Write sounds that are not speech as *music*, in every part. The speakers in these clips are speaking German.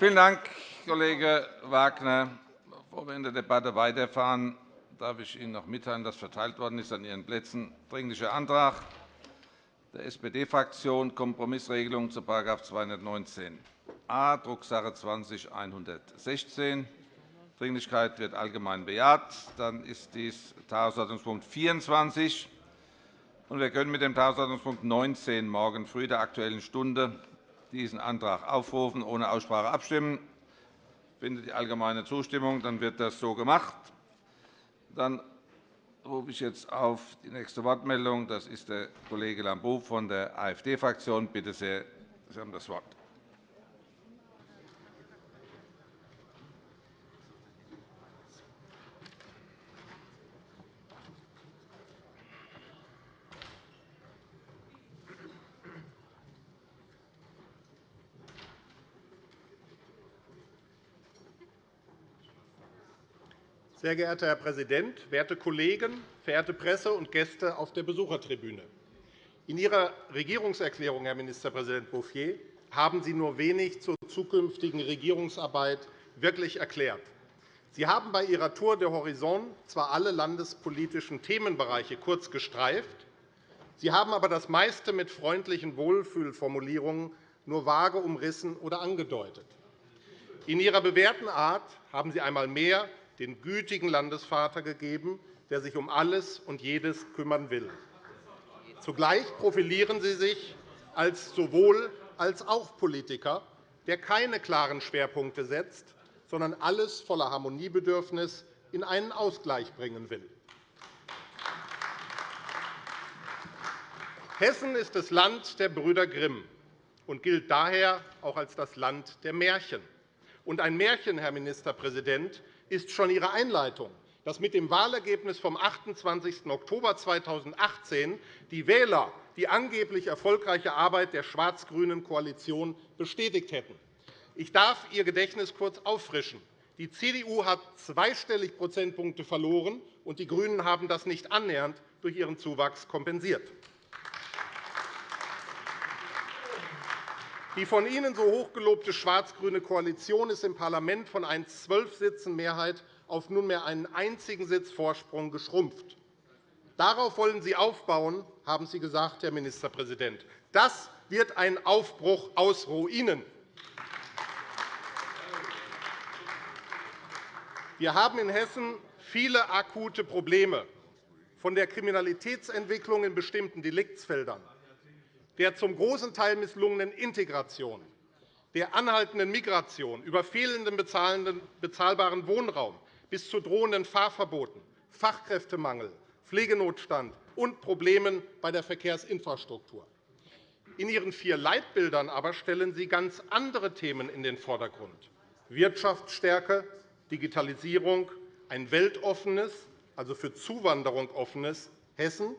Vielen Dank, Kollege Wagner. Bevor wir in der Debatte weiterfahren, darf ich Ihnen noch mitteilen, dass verteilt worden ist an Ihren Plätzen Dringlicher Antrag der SPD-Fraktion Kompromissregelung zu § 219a, Drucksache 20-116. Dringlichkeit wird allgemein bejaht. Dann ist dies Tagesordnungspunkt 24. wir können mit dem Tagesordnungspunkt 19 morgen früh der Aktuellen Stunde diesen Antrag aufrufen, ohne Aussprache abstimmen. Findet die allgemeine Zustimmung, dann wird das so gemacht. Dann rufe ich jetzt auf die nächste Wortmeldung. Das ist der Kollege Lambrou von der AfD-Fraktion. Bitte sehr, Sie haben das Wort. Sehr geehrter Herr Präsident, werte Kollegen, verehrte Presse und Gäste auf der Besuchertribüne! In Ihrer Regierungserklärung, Herr Ministerpräsident Bouffier, haben Sie nur wenig zur zukünftigen Regierungsarbeit wirklich erklärt. Sie haben bei Ihrer Tour de Horizon zwar alle landespolitischen Themenbereiche kurz gestreift, Sie haben aber das meiste mit freundlichen Wohlfühlformulierungen nur vage umrissen oder angedeutet. In Ihrer bewährten Art haben Sie einmal mehr den gütigen Landesvater gegeben, der sich um alles und jedes kümmern will. Zugleich profilieren Sie sich als sowohl als auch Politiker, der keine klaren Schwerpunkte setzt, sondern alles voller Harmoniebedürfnis in einen Ausgleich bringen will. Hessen ist das Land der Brüder Grimm und gilt daher auch als das Land der Märchen. Und ein Märchen, Herr Ministerpräsident, ist schon Ihre Einleitung, dass mit dem Wahlergebnis vom 28. Oktober 2018 die Wähler die angeblich erfolgreiche Arbeit der schwarz-grünen Koalition bestätigt hätten. Ich darf Ihr Gedächtnis kurz auffrischen. Die CDU hat zweistellig Prozentpunkte verloren, und die GRÜNEN haben das nicht annähernd durch ihren Zuwachs kompensiert. Die von Ihnen so hochgelobte schwarz-grüne Koalition ist im Parlament von einer zwölf Sitzen Mehrheit auf nunmehr einen einzigen Sitz Vorsprung geschrumpft. Darauf wollen Sie aufbauen, haben Sie gesagt, Herr Ministerpräsident. Das wird ein Aufbruch aus Ruinen. Wir haben in Hessen viele akute Probleme, von der Kriminalitätsentwicklung in bestimmten Deliktsfeldern der zum großen Teil misslungenen Integration, der anhaltenden Migration, über fehlenden bezahlbaren Wohnraum bis zu drohenden Fahrverboten, Fachkräftemangel, Pflegenotstand und Problemen bei der Verkehrsinfrastruktur. In Ihren vier Leitbildern aber stellen Sie ganz andere Themen in den Vordergrund. Wirtschaftsstärke, Digitalisierung, ein weltoffenes, also für Zuwanderung offenes Hessen,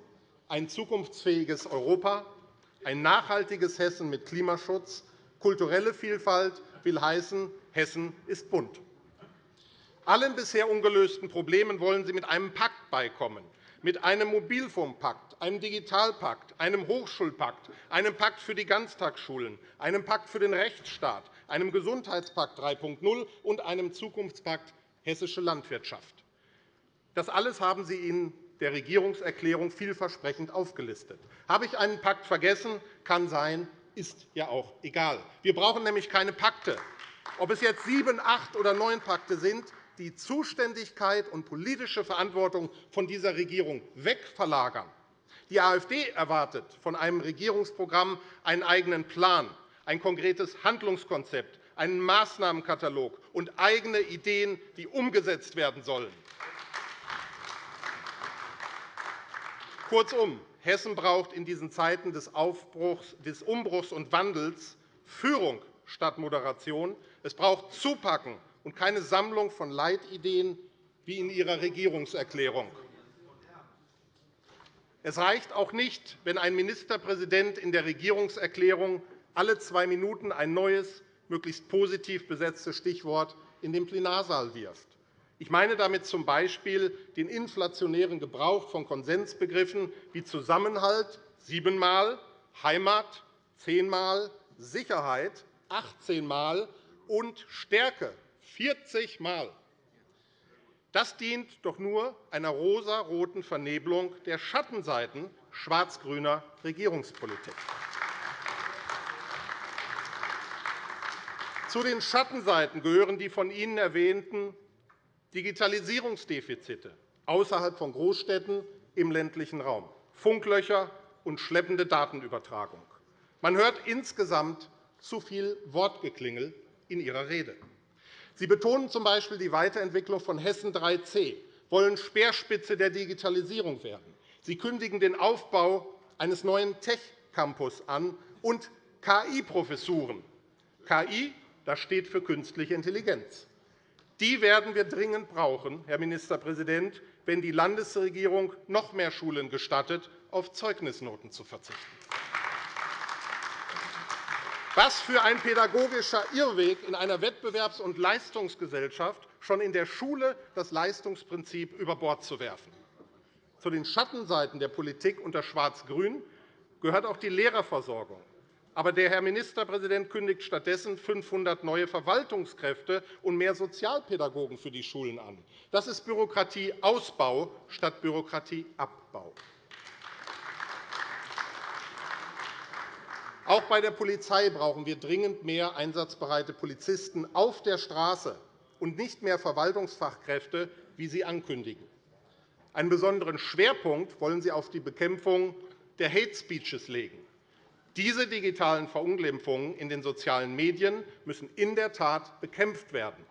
ein zukunftsfähiges Europa, ein nachhaltiges Hessen mit Klimaschutz, kulturelle Vielfalt will heißen, Hessen ist bunt. Allen bisher ungelösten Problemen wollen Sie mit einem Pakt beikommen, mit einem Mobilfunkpakt, einem Digitalpakt, einem Hochschulpakt, einem Pakt für die Ganztagsschulen, einem Pakt für den Rechtsstaat, einem Gesundheitspakt 3.0 und einem Zukunftspakt Hessische Landwirtschaft. Das alles haben Sie in der Regierungserklärung vielversprechend aufgelistet. Habe ich einen Pakt vergessen? Kann sein, ist ja auch egal. Wir brauchen nämlich keine Pakte. Ob es jetzt sieben, acht oder neun Pakte sind, die Zuständigkeit und politische Verantwortung von dieser Regierung wegverlagern. Die AfD erwartet von einem Regierungsprogramm einen eigenen Plan, ein konkretes Handlungskonzept, einen Maßnahmenkatalog und eigene Ideen, die umgesetzt werden sollen. Kurzum, Hessen braucht in diesen Zeiten des, Aufbruchs, des Umbruchs und Wandels Führung statt Moderation. Es braucht Zupacken und keine Sammlung von Leitideen wie in Ihrer Regierungserklärung. Es reicht auch nicht, wenn ein Ministerpräsident in der Regierungserklärung alle zwei Minuten ein neues, möglichst positiv besetztes Stichwort in den Plenarsaal wirft. Ich meine damit z. B. den inflationären Gebrauch von Konsensbegriffen wie Zusammenhalt siebenmal, Heimat zehnmal, Sicherheit 18 Mal und Stärke 40 Mal. Das dient doch nur einer rosaroten Vernebelung der Schattenseiten schwarz-grüner Regierungspolitik. Zu den Schattenseiten gehören die von Ihnen erwähnten Digitalisierungsdefizite außerhalb von Großstädten im ländlichen Raum, Funklöcher und schleppende Datenübertragung. Man hört insgesamt zu viel Wortgeklingel in Ihrer Rede. Sie betonen z.B. die Weiterentwicklung von Hessen 3C, wollen Speerspitze der Digitalisierung werden. Sie kündigen den Aufbau eines neuen Tech-Campus an und KI-Professuren. KI das steht für künstliche Intelligenz. Die werden wir dringend brauchen, Herr Ministerpräsident, wenn die Landesregierung noch mehr Schulen gestattet, auf Zeugnisnoten zu verzichten. Was für ein pädagogischer Irrweg in einer Wettbewerbs- und Leistungsgesellschaft, schon in der Schule das Leistungsprinzip über Bord zu werfen. Zu den Schattenseiten der Politik unter Schwarz-Grün gehört auch die Lehrerversorgung. Aber der Herr Ministerpräsident kündigt stattdessen 500 neue Verwaltungskräfte und mehr Sozialpädagogen für die Schulen an. Das ist Bürokratieausbau statt Bürokratieabbau. Auch bei der Polizei brauchen wir dringend mehr einsatzbereite Polizisten auf der Straße und nicht mehr Verwaltungsfachkräfte, wie Sie ankündigen. Einen besonderen Schwerpunkt wollen Sie auf die Bekämpfung der Hate Speeches legen. Diese digitalen Verunglimpfungen in den sozialen Medien müssen in der Tat bekämpft werden.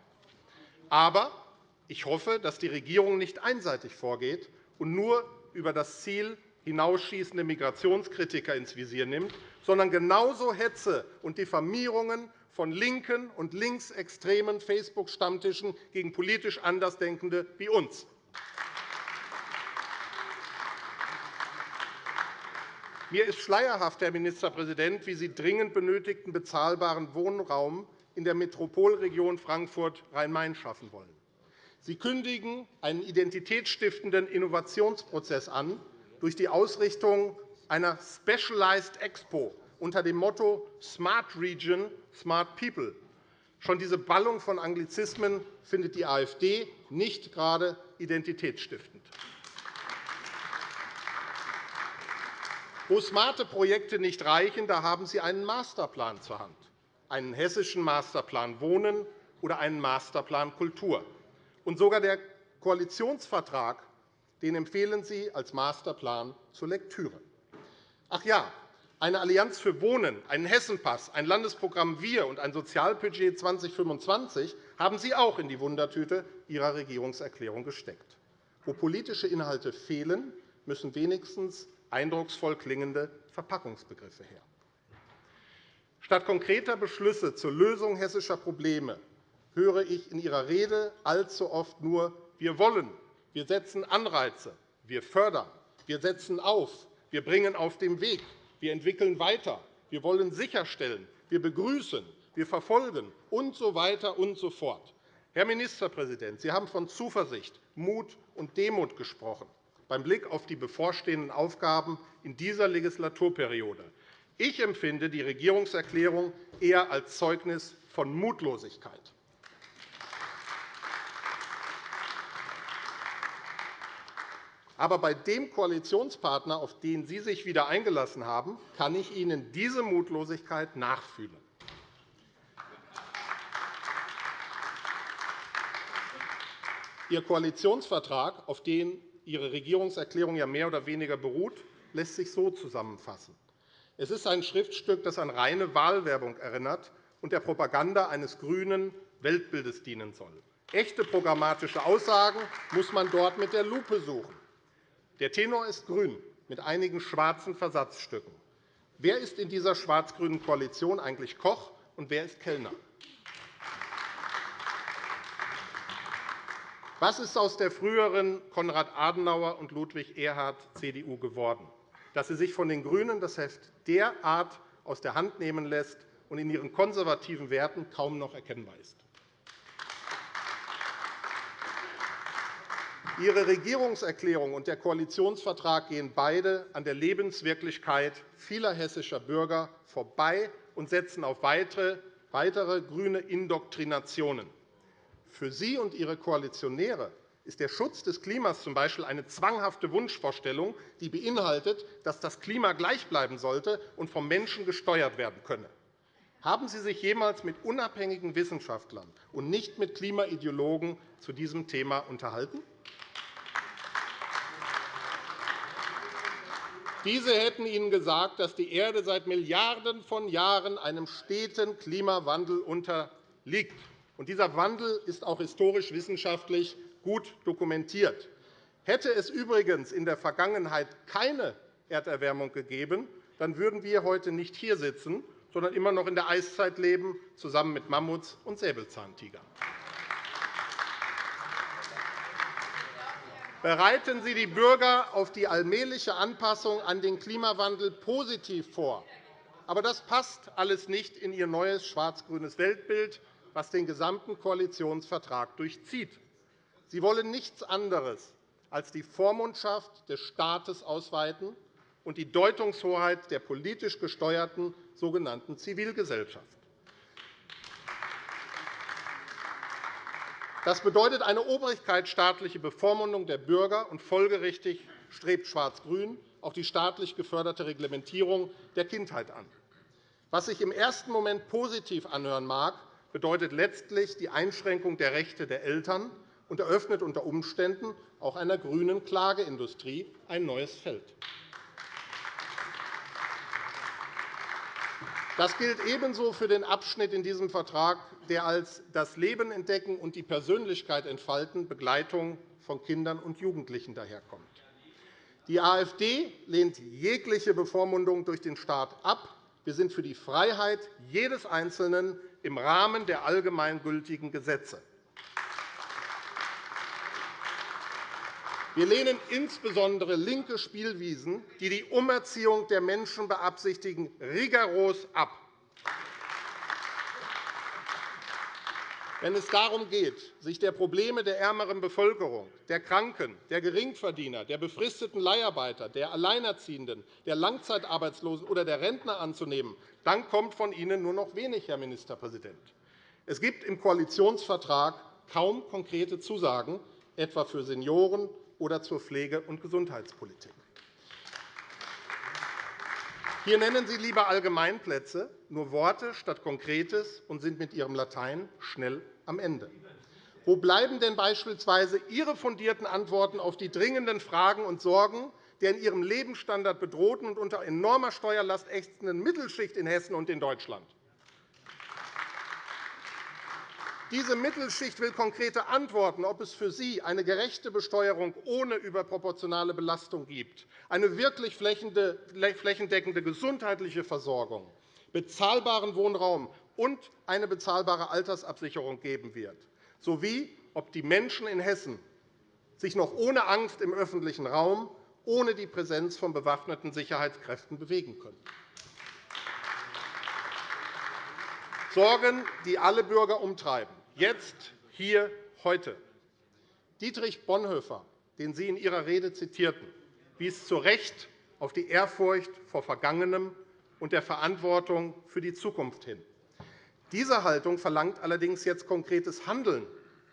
Aber ich hoffe, dass die Regierung nicht einseitig vorgeht und nur über das Ziel hinausschießende Migrationskritiker ins Visier nimmt, sondern genauso Hetze und Diffamierungen von linken und linksextremen Facebook-Stammtischen gegen politisch Andersdenkende wie uns Mir ist schleierhaft, Herr Ministerpräsident, wie Sie dringend benötigten bezahlbaren Wohnraum in der Metropolregion Frankfurt-Rhein-Main schaffen wollen. Sie kündigen einen identitätsstiftenden Innovationsprozess an durch die Ausrichtung einer Specialized Expo unter dem Motto Smart Region, Smart People. Schon diese Ballung von Anglizismen findet die AfD nicht gerade identitätsstiftend. Wo smarte Projekte nicht reichen, da haben Sie einen Masterplan zur Hand, einen hessischen Masterplan Wohnen oder einen Masterplan Kultur. Und sogar der Koalitionsvertrag den empfehlen Sie als Masterplan zur Lektüre. Ach ja, eine Allianz für Wohnen, einen Hessenpass, ein Landesprogramm Wir und ein Sozialbudget 2025 haben Sie auch in die Wundertüte Ihrer Regierungserklärung gesteckt. Wo politische Inhalte fehlen, müssen wenigstens eindrucksvoll klingende Verpackungsbegriffe her. Statt konkreter Beschlüsse zur Lösung hessischer Probleme höre ich in Ihrer Rede allzu oft nur Wir wollen, wir setzen Anreize, wir fördern, wir setzen auf, wir bringen auf den Weg, wir entwickeln weiter, wir wollen sicherstellen, wir begrüßen, wir verfolgen und so weiter und so fort. Herr Ministerpräsident, Sie haben von Zuversicht, Mut und Demut gesprochen beim Blick auf die bevorstehenden Aufgaben in dieser Legislaturperiode. Ich empfinde die Regierungserklärung eher als Zeugnis von Mutlosigkeit. Aber bei dem Koalitionspartner, auf den Sie sich wieder eingelassen haben, kann ich Ihnen diese Mutlosigkeit nachfühlen. Ihr Koalitionsvertrag, auf den Ihre Regierungserklärung ja mehr oder weniger beruht, lässt sich so zusammenfassen. Es ist ein Schriftstück, das an reine Wahlwerbung erinnert und der Propaganda eines grünen Weltbildes dienen soll. Echte programmatische Aussagen muss man dort mit der Lupe suchen. Der Tenor ist grün, mit einigen schwarzen Versatzstücken. Wer ist in dieser schwarz-grünen Koalition eigentlich Koch und wer ist Kellner? Was ist aus der früheren Konrad Adenauer und Ludwig Erhard CDU geworden, dass sie sich von den GRÜNEN das Heft derart aus der Hand nehmen lässt und in ihren konservativen Werten kaum noch erkennbar ist? Ihre Regierungserklärung und der Koalitionsvertrag gehen beide an der Lebenswirklichkeit vieler hessischer Bürger vorbei und setzen auf weitere weitere grüne Indoktrinationen. Für Sie und Ihre Koalitionäre ist der Schutz des Klimas z. B. eine zwanghafte Wunschvorstellung, die beinhaltet, dass das Klima gleich bleiben sollte und vom Menschen gesteuert werden könne. Haben Sie sich jemals mit unabhängigen Wissenschaftlern und nicht mit Klimaideologen zu diesem Thema unterhalten? Diese hätten Ihnen gesagt, dass die Erde seit Milliarden von Jahren einem steten Klimawandel unterliegt. Dieser Wandel ist auch historisch-wissenschaftlich gut dokumentiert. Hätte es übrigens in der Vergangenheit keine Erderwärmung gegeben, dann würden wir heute nicht hier sitzen, sondern immer noch in der Eiszeit leben, zusammen mit Mammuts und Säbelzahntigern. Bereiten Sie die Bürger auf die allmähliche Anpassung an den Klimawandel positiv vor. Aber das passt alles nicht in Ihr neues schwarz-grünes Weltbild, das den gesamten Koalitionsvertrag durchzieht. Sie wollen nichts anderes als die Vormundschaft des Staates ausweiten und die Deutungshoheit der politisch gesteuerten sogenannten Zivilgesellschaft. Das bedeutet eine obrigkeitsstaatliche Bevormundung der Bürger, und folgerichtig strebt Schwarz-Grün auch die staatlich geförderte Reglementierung der Kindheit an. Was sich im ersten Moment positiv anhören mag, bedeutet letztlich die Einschränkung der Rechte der Eltern und eröffnet unter Umständen auch einer grünen Klageindustrie ein neues Feld. Das gilt ebenso für den Abschnitt in diesem Vertrag, der als das Leben entdecken und die Persönlichkeit entfalten Begleitung von Kindern und Jugendlichen daherkommt. Die AfD lehnt jegliche Bevormundung durch den Staat ab. Wir sind für die Freiheit jedes Einzelnen im Rahmen der allgemeingültigen Gesetze. Wir lehnen insbesondere linke Spielwiesen, die die Umerziehung der Menschen beabsichtigen, rigoros ab. Wenn es darum geht, sich der Probleme der ärmeren Bevölkerung, der Kranken, der Geringverdiener, der befristeten Leiharbeiter, der Alleinerziehenden, der Langzeitarbeitslosen oder der Rentner anzunehmen, dann kommt von Ihnen nur noch wenig, Herr Ministerpräsident. Es gibt im Koalitionsvertrag kaum konkrete Zusagen, etwa für Senioren oder zur Pflege- und Gesundheitspolitik. Hier nennen Sie lieber Allgemeinplätze, nur Worte statt Konkretes und sind mit Ihrem Latein schnell am Ende. Wo bleiben denn beispielsweise Ihre fundierten Antworten auf die dringenden Fragen und Sorgen der in ihrem Lebensstandard bedrohten und unter enormer Steuerlast ächzenden Mittelschicht in Hessen und in Deutschland? Diese Mittelschicht will konkrete Antworten, ob es für sie eine gerechte Besteuerung ohne überproportionale Belastung gibt, eine wirklich flächendeckende gesundheitliche Versorgung, bezahlbaren Wohnraum und eine bezahlbare Altersabsicherung geben wird, sowie ob die Menschen in Hessen sich noch ohne Angst im öffentlichen Raum, ohne die Präsenz von bewaffneten Sicherheitskräften bewegen können. Sorgen, die alle Bürger umtreiben jetzt, hier, heute. Dietrich Bonhoeffer, den Sie in Ihrer Rede zitierten, wies zu Recht auf die Ehrfurcht vor Vergangenem und der Verantwortung für die Zukunft hin. Diese Haltung verlangt allerdings jetzt konkretes Handeln.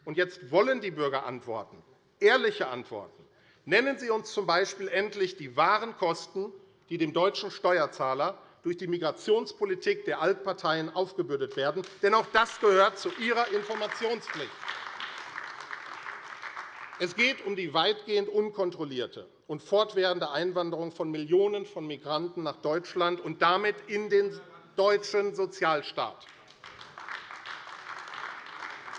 Und jetzt wollen die Bürger Antworten, ehrliche Antworten. Nennen Sie uns z.B. endlich die wahren Kosten, die dem deutschen Steuerzahler durch die Migrationspolitik der Altparteien aufgebürdet werden. Denn auch das gehört zu ihrer Informationspflicht. Es geht um die weitgehend unkontrollierte und fortwährende Einwanderung von Millionen von Migranten nach Deutschland und damit in den deutschen Sozialstaat.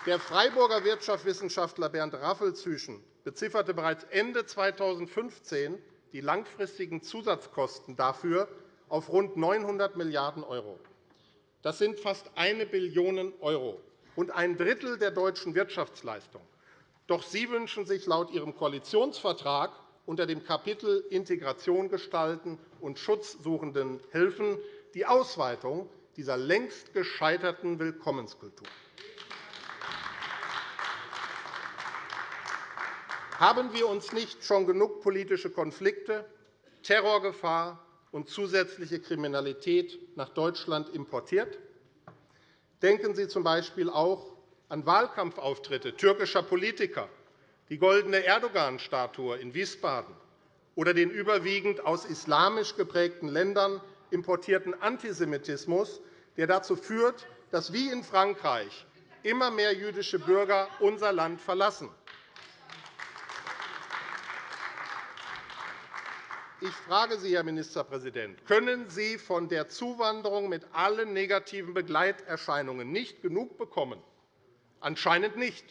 Der Freiburger Wirtschaftswissenschaftler Bernd Raffel-Züchen bezifferte bereits Ende 2015 die langfristigen Zusatzkosten dafür auf rund 900 Milliarden €. Das sind fast 1 Billion € und ein Drittel der deutschen Wirtschaftsleistung. Doch Sie wünschen sich laut Ihrem Koalitionsvertrag unter dem Kapitel Integration gestalten und Schutzsuchenden helfen die Ausweitung dieser längst gescheiterten Willkommenskultur. Haben wir uns nicht schon genug politische Konflikte, Terrorgefahr und zusätzliche Kriminalität nach Deutschland importiert? Denken Sie z.B. auch an Wahlkampfauftritte türkischer Politiker, die goldene Erdogan-Statue in Wiesbaden oder den überwiegend aus islamisch geprägten Ländern importierten Antisemitismus, der dazu führt, dass wie in Frankreich immer mehr jüdische Bürger unser Land verlassen. Ich frage Sie, Herr Ministerpräsident, können Sie von der Zuwanderung mit allen negativen Begleiterscheinungen nicht genug bekommen? Anscheinend nicht.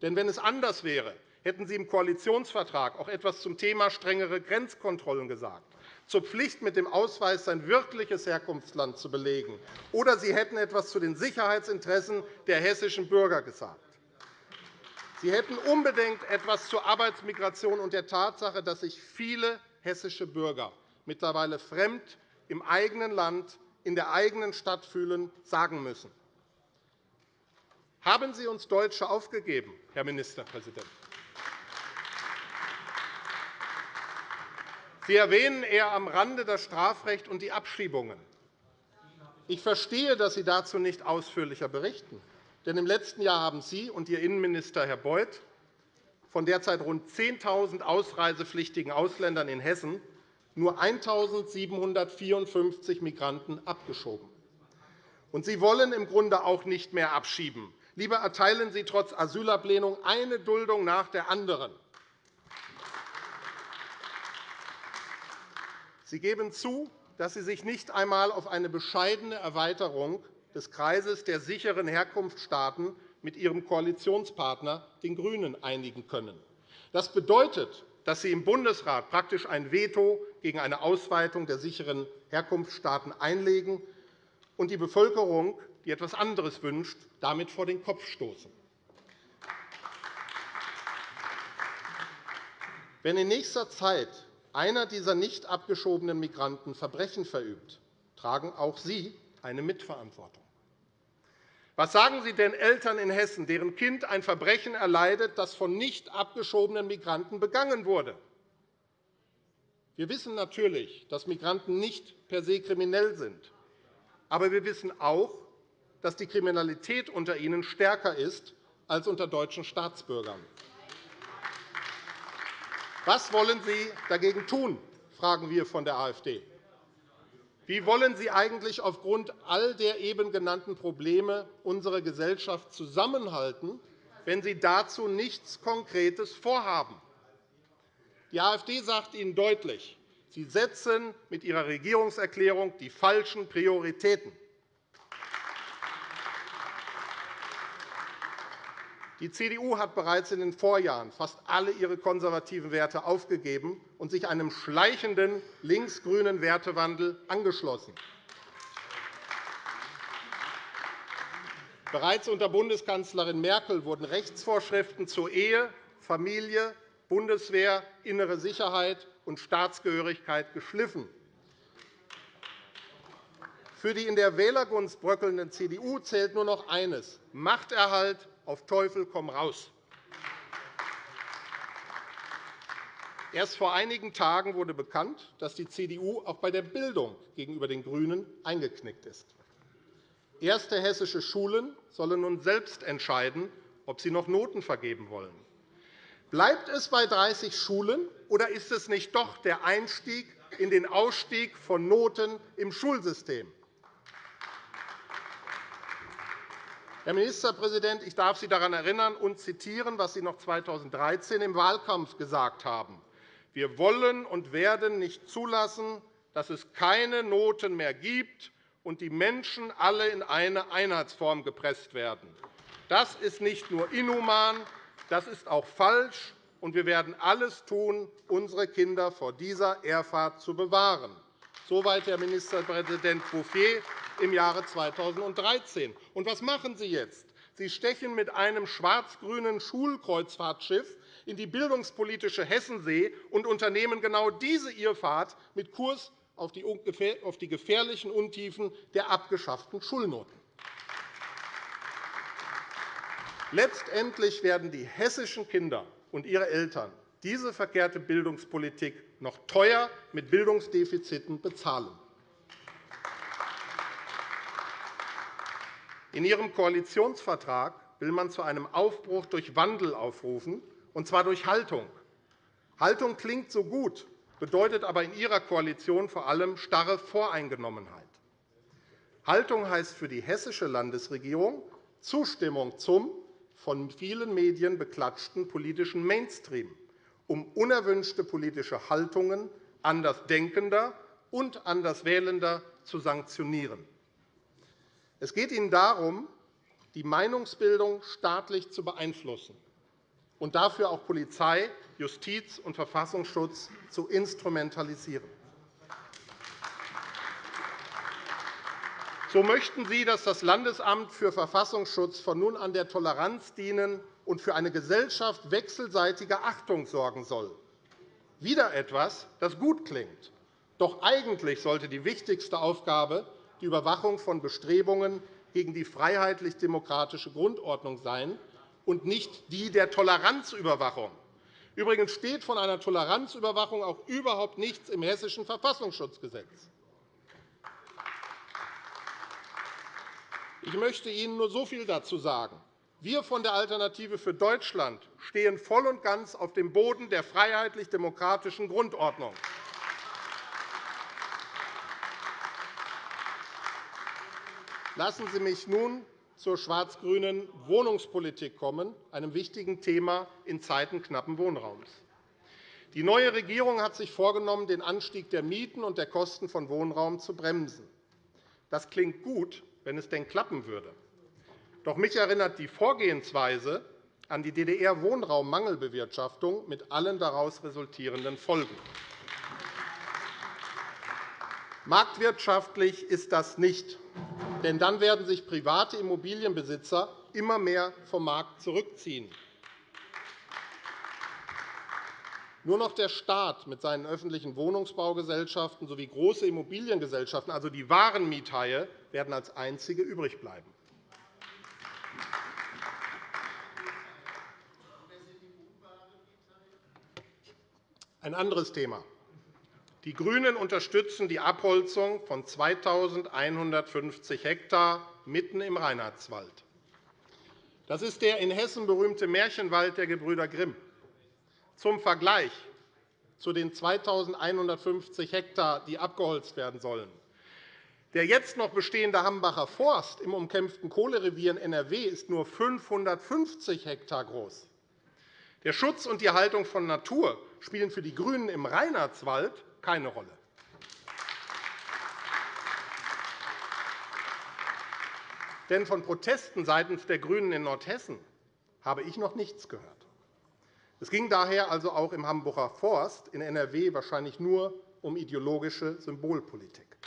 Denn wenn es anders wäre, hätten Sie im Koalitionsvertrag auch etwas zum Thema strengere Grenzkontrollen gesagt, zur Pflicht, mit dem Ausweis sein wirkliches Herkunftsland zu belegen, oder Sie hätten etwas zu den Sicherheitsinteressen der hessischen Bürger gesagt. Sie hätten unbedingt etwas zur Arbeitsmigration und der Tatsache, dass sich viele hessische Bürger mittlerweile fremd im eigenen Land, in der eigenen Stadt fühlen, sagen müssen. Haben Sie uns Deutsche aufgegeben, Herr Ministerpräsident? Sie erwähnen eher am Rande das Strafrecht und die Abschiebungen. Ich verstehe, dass Sie dazu nicht ausführlicher berichten. Denn im letzten Jahr haben Sie und Ihr Innenminister, Herr Beuth, von derzeit rund 10.000 ausreisepflichtigen Ausländern in Hessen nur 1.754 Migranten abgeschoben. Und Sie wollen im Grunde auch nicht mehr abschieben. Lieber erteilen Sie trotz Asylablehnung eine Duldung nach der anderen. Sie geben zu, dass Sie sich nicht einmal auf eine bescheidene Erweiterung des Kreises der sicheren Herkunftsstaaten mit Ihrem Koalitionspartner, den GRÜNEN, einigen können. Das bedeutet, dass Sie im Bundesrat praktisch ein Veto gegen eine Ausweitung der sicheren Herkunftsstaaten einlegen und die Bevölkerung, die etwas anderes wünscht, damit vor den Kopf stoßen. Wenn in nächster Zeit einer dieser nicht abgeschobenen Migranten Verbrechen verübt, tragen auch Sie eine Mitverantwortung. Was sagen Sie den Eltern in Hessen, deren Kind ein Verbrechen erleidet, das von nicht abgeschobenen Migranten begangen wurde? Wir wissen natürlich, dass Migranten nicht per se kriminell sind. Aber wir wissen auch, dass die Kriminalität unter ihnen stärker ist als unter deutschen Staatsbürgern. Was wollen Sie dagegen tun, fragen wir von der AfD. Wie wollen Sie eigentlich aufgrund all der eben genannten Probleme unsere Gesellschaft zusammenhalten, wenn Sie dazu nichts Konkretes vorhaben? Die AfD sagt Ihnen deutlich, Sie setzen mit Ihrer Regierungserklärung die falschen Prioritäten. Die CDU hat bereits in den Vorjahren fast alle ihre konservativen Werte aufgegeben und sich einem schleichenden linksgrünen Wertewandel angeschlossen. Bereits unter Bundeskanzlerin Merkel wurden Rechtsvorschriften zur Ehe, Familie, Bundeswehr, innere Sicherheit und Staatsgehörigkeit geschliffen. Für die in der Wählergunst bröckelnden CDU zählt nur noch eines Machterhalt auf Teufel komm raus. Erst vor einigen Tagen wurde bekannt, dass die CDU auch bei der Bildung gegenüber den GRÜNEN eingeknickt ist. Erste hessische Schulen sollen nun selbst entscheiden, ob sie noch Noten vergeben wollen. Bleibt es bei 30 Schulen, oder ist es nicht doch der Einstieg in den Ausstieg von Noten im Schulsystem? Herr Ministerpräsident, ich darf Sie daran erinnern und zitieren, was Sie noch 2013 im Wahlkampf gesagt haben. Wir wollen und werden nicht zulassen, dass es keine Noten mehr gibt und die Menschen alle in eine Einheitsform gepresst werden. Das ist nicht nur inhuman, das ist auch falsch, und wir werden alles tun, unsere Kinder vor dieser Ehrfahrt zu bewahren. Soweit Herr Ministerpräsident Bouffier im Jahre 2013. Und was machen Sie jetzt? Sie stechen mit einem schwarz-grünen Schulkreuzfahrtschiff in die bildungspolitische Hessensee und unternehmen genau diese Irrfahrt mit Kurs auf die gefährlichen Untiefen der abgeschafften Schulnoten. Letztendlich werden die hessischen Kinder und ihre Eltern diese verkehrte Bildungspolitik noch teuer mit Bildungsdefiziten bezahlen. In Ihrem Koalitionsvertrag will man zu einem Aufbruch durch Wandel aufrufen, und zwar durch Haltung. Haltung klingt so gut, bedeutet aber in Ihrer Koalition vor allem starre Voreingenommenheit. Haltung heißt für die hessische Landesregierung Zustimmung zum von vielen Medien beklatschten politischen Mainstream, um unerwünschte politische Haltungen Andersdenkender und Anderswählender zu sanktionieren. Es geht Ihnen darum, die Meinungsbildung staatlich zu beeinflussen und dafür auch Polizei, Justiz und Verfassungsschutz zu instrumentalisieren. So möchten Sie, dass das Landesamt für Verfassungsschutz von nun an der Toleranz dienen und für eine Gesellschaft wechselseitiger Achtung sorgen soll. Wieder etwas, das gut klingt. Doch eigentlich sollte die wichtigste Aufgabe die Überwachung von Bestrebungen gegen die freiheitlich-demokratische Grundordnung sein und nicht die der Toleranzüberwachung. Übrigens steht von einer Toleranzüberwachung auch überhaupt nichts im Hessischen Verfassungsschutzgesetz. Ich möchte Ihnen nur so viel dazu sagen. Wir von der Alternative für Deutschland stehen voll und ganz auf dem Boden der freiheitlich-demokratischen Grundordnung. Lassen Sie mich nun zur schwarz-grünen Wohnungspolitik kommen, einem wichtigen Thema in Zeiten knappen Wohnraums. Die neue Regierung hat sich vorgenommen, den Anstieg der Mieten und der Kosten von Wohnraum zu bremsen. Das klingt gut, wenn es denn klappen würde. Doch mich erinnert die Vorgehensweise an die DDR-Wohnraummangelbewirtschaftung mit allen daraus resultierenden Folgen. Marktwirtschaftlich ist das nicht. Denn dann werden sich private Immobilienbesitzer immer mehr vom Markt zurückziehen. Nur noch der Staat mit seinen öffentlichen Wohnungsbaugesellschaften sowie große Immobiliengesellschaften, also die wahren Miethaie, werden als einzige übrig bleiben. Ein anderes Thema. Die GRÜNEN unterstützen die Abholzung von 2.150 Hektar mitten im Reinhardswald. Das ist der in Hessen berühmte Märchenwald der Gebrüder Grimm. Zum Vergleich zu den 2.150 Hektar, die abgeholzt werden sollen. Der jetzt noch bestehende Hambacher Forst im umkämpften Kohlerevier in NRW ist nur 550 Hektar groß. Der Schutz und die Erhaltung von Natur spielen für die GRÜNEN im Reinhardswald keine Rolle. Denn von Protesten seitens der GRÜNEN in Nordhessen habe ich noch nichts gehört. Es ging daher also auch im Hamburger Forst in NRW wahrscheinlich nur um ideologische Symbolpolitik.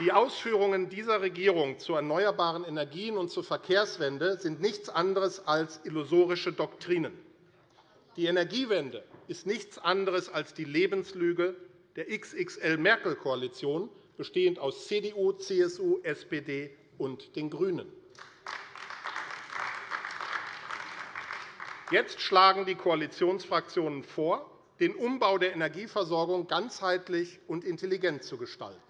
Die Ausführungen dieser Regierung zu erneuerbaren Energien und zur Verkehrswende sind nichts anderes als illusorische Doktrinen. Die Energiewende ist nichts anderes als die Lebenslüge der XXL-Merkel-Koalition, bestehend aus CDU, CSU, SPD und den GRÜNEN. Jetzt schlagen die Koalitionsfraktionen vor, den Umbau der Energieversorgung ganzheitlich und intelligent zu gestalten.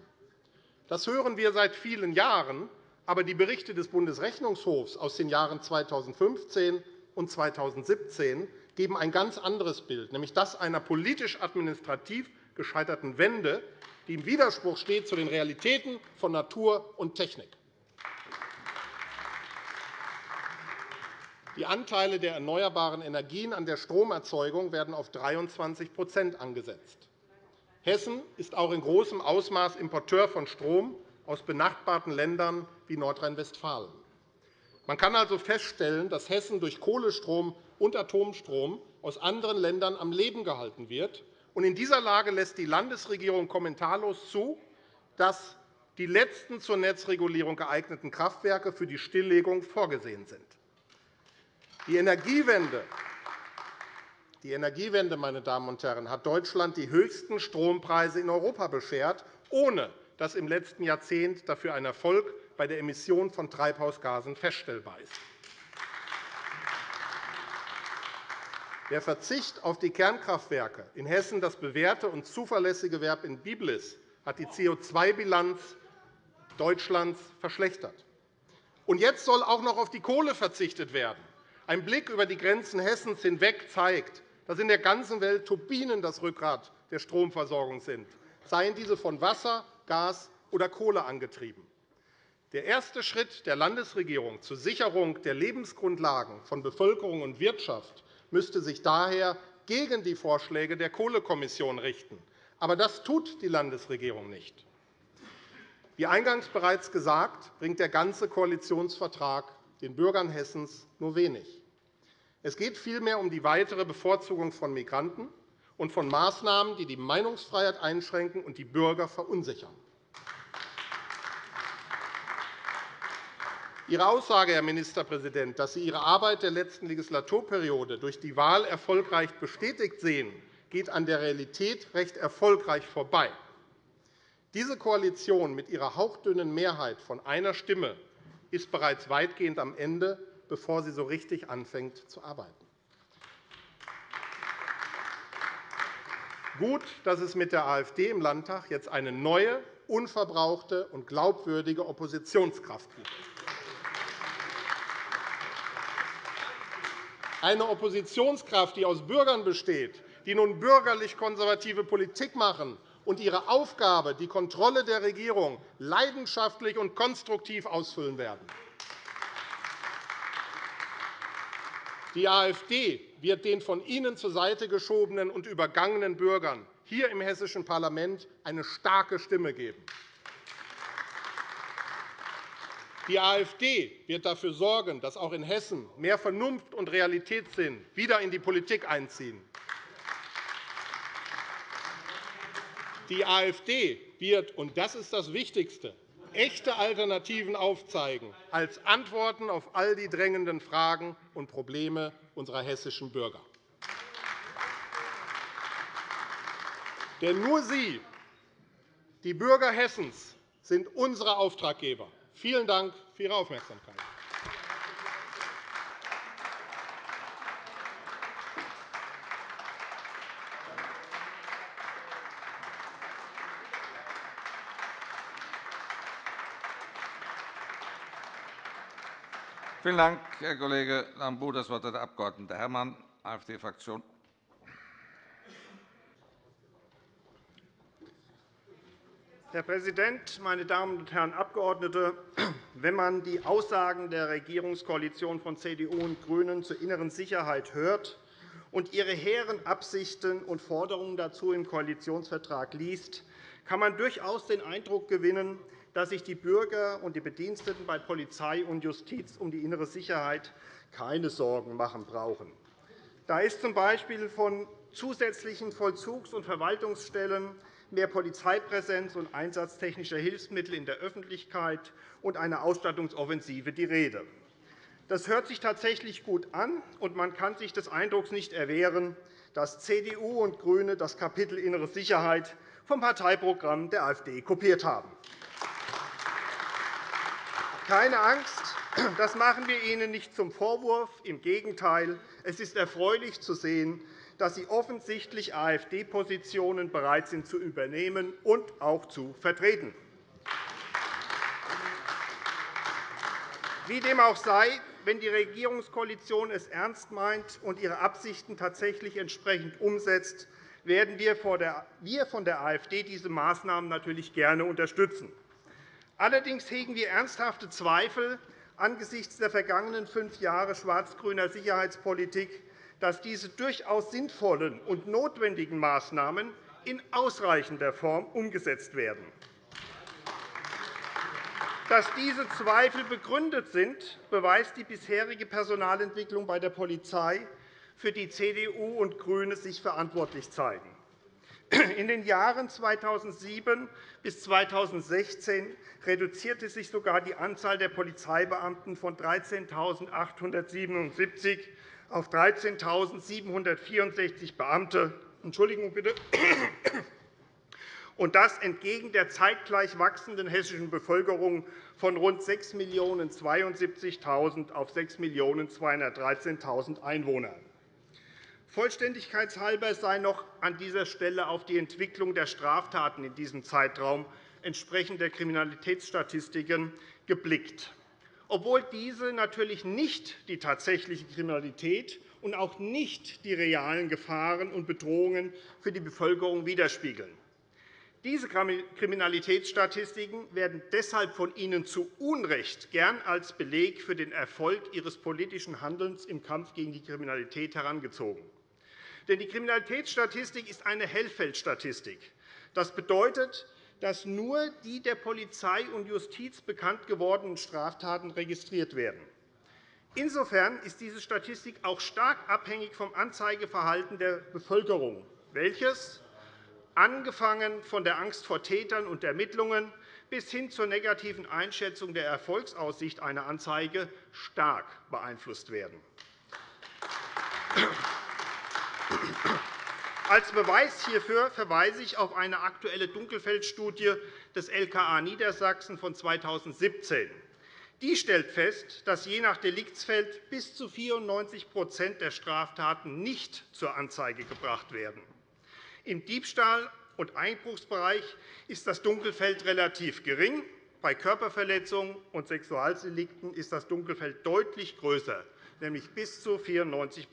Das hören wir seit vielen Jahren, aber die Berichte des Bundesrechnungshofs aus den Jahren 2015 und 2017 geben ein ganz anderes Bild, nämlich das einer politisch-administrativ gescheiterten Wende, die im Widerspruch steht zu den Realitäten von Natur und Technik. Die Anteile der erneuerbaren Energien an der Stromerzeugung werden auf 23% angesetzt. Hessen ist auch in großem Ausmaß Importeur von Strom aus benachbarten Ländern wie Nordrhein-Westfalen. Man kann also feststellen, dass Hessen durch Kohlestrom und Atomstrom aus anderen Ländern am Leben gehalten wird. In dieser Lage lässt die Landesregierung kommentarlos zu, dass die letzten zur Netzregulierung geeigneten Kraftwerke für die Stilllegung vorgesehen sind. Die Energiewende die Energiewende meine Damen und Herren, hat Deutschland die höchsten Strompreise in Europa beschert, ohne dass im letzten Jahrzehnt dafür ein Erfolg bei der Emission von Treibhausgasen feststellbar ist. Der Verzicht auf die Kernkraftwerke in Hessen, das bewährte und zuverlässige Verb in Biblis, hat die CO2-Bilanz Deutschlands verschlechtert. Und jetzt soll auch noch auf die Kohle verzichtet werden. Ein Blick über die Grenzen Hessens hinweg zeigt, dass in der ganzen Welt Turbinen das Rückgrat der Stromversorgung sind, seien diese von Wasser, Gas oder Kohle angetrieben. Der erste Schritt der Landesregierung zur Sicherung der Lebensgrundlagen von Bevölkerung und Wirtschaft müsste sich daher gegen die Vorschläge der Kohlekommission richten. Aber das tut die Landesregierung nicht. Wie eingangs bereits gesagt, bringt der ganze Koalitionsvertrag den Bürgern Hessens nur wenig. Es geht vielmehr um die weitere Bevorzugung von Migranten und von Maßnahmen, die die Meinungsfreiheit einschränken und die Bürger verunsichern. Ihre Aussage, Herr Ministerpräsident, dass Sie Ihre Arbeit der letzten Legislaturperiode durch die Wahl erfolgreich bestätigt sehen, geht an der Realität recht erfolgreich vorbei. Diese Koalition mit ihrer hauchdünnen Mehrheit von einer Stimme ist bereits weitgehend am Ende, bevor sie so richtig anfängt zu arbeiten. Gut, dass es mit der AfD im Landtag jetzt eine neue, unverbrauchte und glaubwürdige Oppositionskraft gibt. Eine Oppositionskraft, die aus Bürgern besteht, die nun bürgerlich-konservative Politik machen und ihre Aufgabe, die Kontrolle der Regierung, leidenschaftlich und konstruktiv ausfüllen werden. Die AfD wird den von Ihnen zur Seite geschobenen und übergangenen Bürgern hier im Hessischen Parlament eine starke Stimme geben. Die AfD wird dafür sorgen, dass auch in Hessen mehr Vernunft und Realitätssinn wieder in die Politik einziehen. Die AfD wird, und das ist das Wichtigste, echte Alternativen aufzeigen als Antworten auf all die drängenden Fragen und Probleme unserer hessischen Bürger. Denn nur Sie, die Bürger Hessens, sind unsere Auftraggeber. Vielen Dank für Ihre Aufmerksamkeit. Vielen Dank, Herr Kollege Lambrou. Das Wort hat der Abg. Herrmann, AfD-Fraktion. Herr Präsident, meine Damen und Herren Abgeordnete! Wenn man die Aussagen der Regierungskoalition von CDU und GRÜNEN zur inneren Sicherheit hört und ihre hehren Absichten und Forderungen dazu im Koalitionsvertrag liest, kann man durchaus den Eindruck gewinnen, dass sich die Bürger und die Bediensteten bei Polizei und Justiz um die innere Sicherheit keine Sorgen machen brauchen. Da ist z.B. von zusätzlichen Vollzugs- und Verwaltungsstellen, mehr Polizeipräsenz und Einsatz technischer Hilfsmittel in der Öffentlichkeit und einer Ausstattungsoffensive die Rede. Das hört sich tatsächlich gut an, und man kann sich des Eindrucks nicht erwehren, dass CDU und GRÜNE das Kapitel Innere Sicherheit vom Parteiprogramm der AfD kopiert haben. Keine Angst, das machen wir Ihnen nicht zum Vorwurf. Im Gegenteil, es ist erfreulich zu sehen, dass Sie offensichtlich AfD-Positionen bereit sind zu übernehmen und auch zu vertreten. Wie dem auch sei, wenn die Regierungskoalition es ernst meint und ihre Absichten tatsächlich entsprechend umsetzt, werden wir von der AfD diese Maßnahmen natürlich gerne unterstützen. Allerdings hegen wir ernsthafte Zweifel angesichts der vergangenen fünf Jahre schwarz-grüner Sicherheitspolitik, dass diese durchaus sinnvollen und notwendigen Maßnahmen in ausreichender Form umgesetzt werden. Dass diese Zweifel begründet sind, beweist die bisherige Personalentwicklung bei der Polizei, für die CDU und GRÜNE sich verantwortlich zeigen. In den Jahren 2007 bis 2016 reduzierte sich sogar die Anzahl der Polizeibeamten von 13.877 auf 13.764 Beamte. Entschuldigung bitte. Und das entgegen der zeitgleich wachsenden hessischen Bevölkerung von rund 6.072.000 auf 6.213.000 Einwohnern. Vollständigkeitshalber sei noch an dieser Stelle auf die Entwicklung der Straftaten in diesem Zeitraum entsprechender Kriminalitätsstatistiken geblickt. Obwohl diese natürlich nicht die tatsächliche Kriminalität und auch nicht die realen Gefahren und Bedrohungen für die Bevölkerung widerspiegeln. Diese Kriminalitätsstatistiken werden deshalb von Ihnen zu Unrecht gern als Beleg für den Erfolg Ihres politischen Handelns im Kampf gegen die Kriminalität herangezogen. Denn die Kriminalitätsstatistik ist eine Hellfeldstatistik. Das bedeutet, dass nur die der Polizei und Justiz bekannt gewordenen Straftaten registriert werden. Insofern ist diese Statistik auch stark abhängig vom Anzeigeverhalten der Bevölkerung, welches angefangen von der Angst vor Tätern und Ermittlungen bis hin zur negativen Einschätzung der Erfolgsaussicht einer Anzeige stark beeinflusst werden. Als Beweis hierfür verweise ich auf eine aktuelle Dunkelfeldstudie des LKA Niedersachsen von 2017. Die stellt fest, dass je nach Deliktsfeld bis zu 94% der Straftaten nicht zur Anzeige gebracht werden. Im Diebstahl- und Einbruchsbereich ist das Dunkelfeld relativ gering. Bei Körperverletzungen und Sexualdelikten ist das Dunkelfeld deutlich größer, nämlich bis zu 94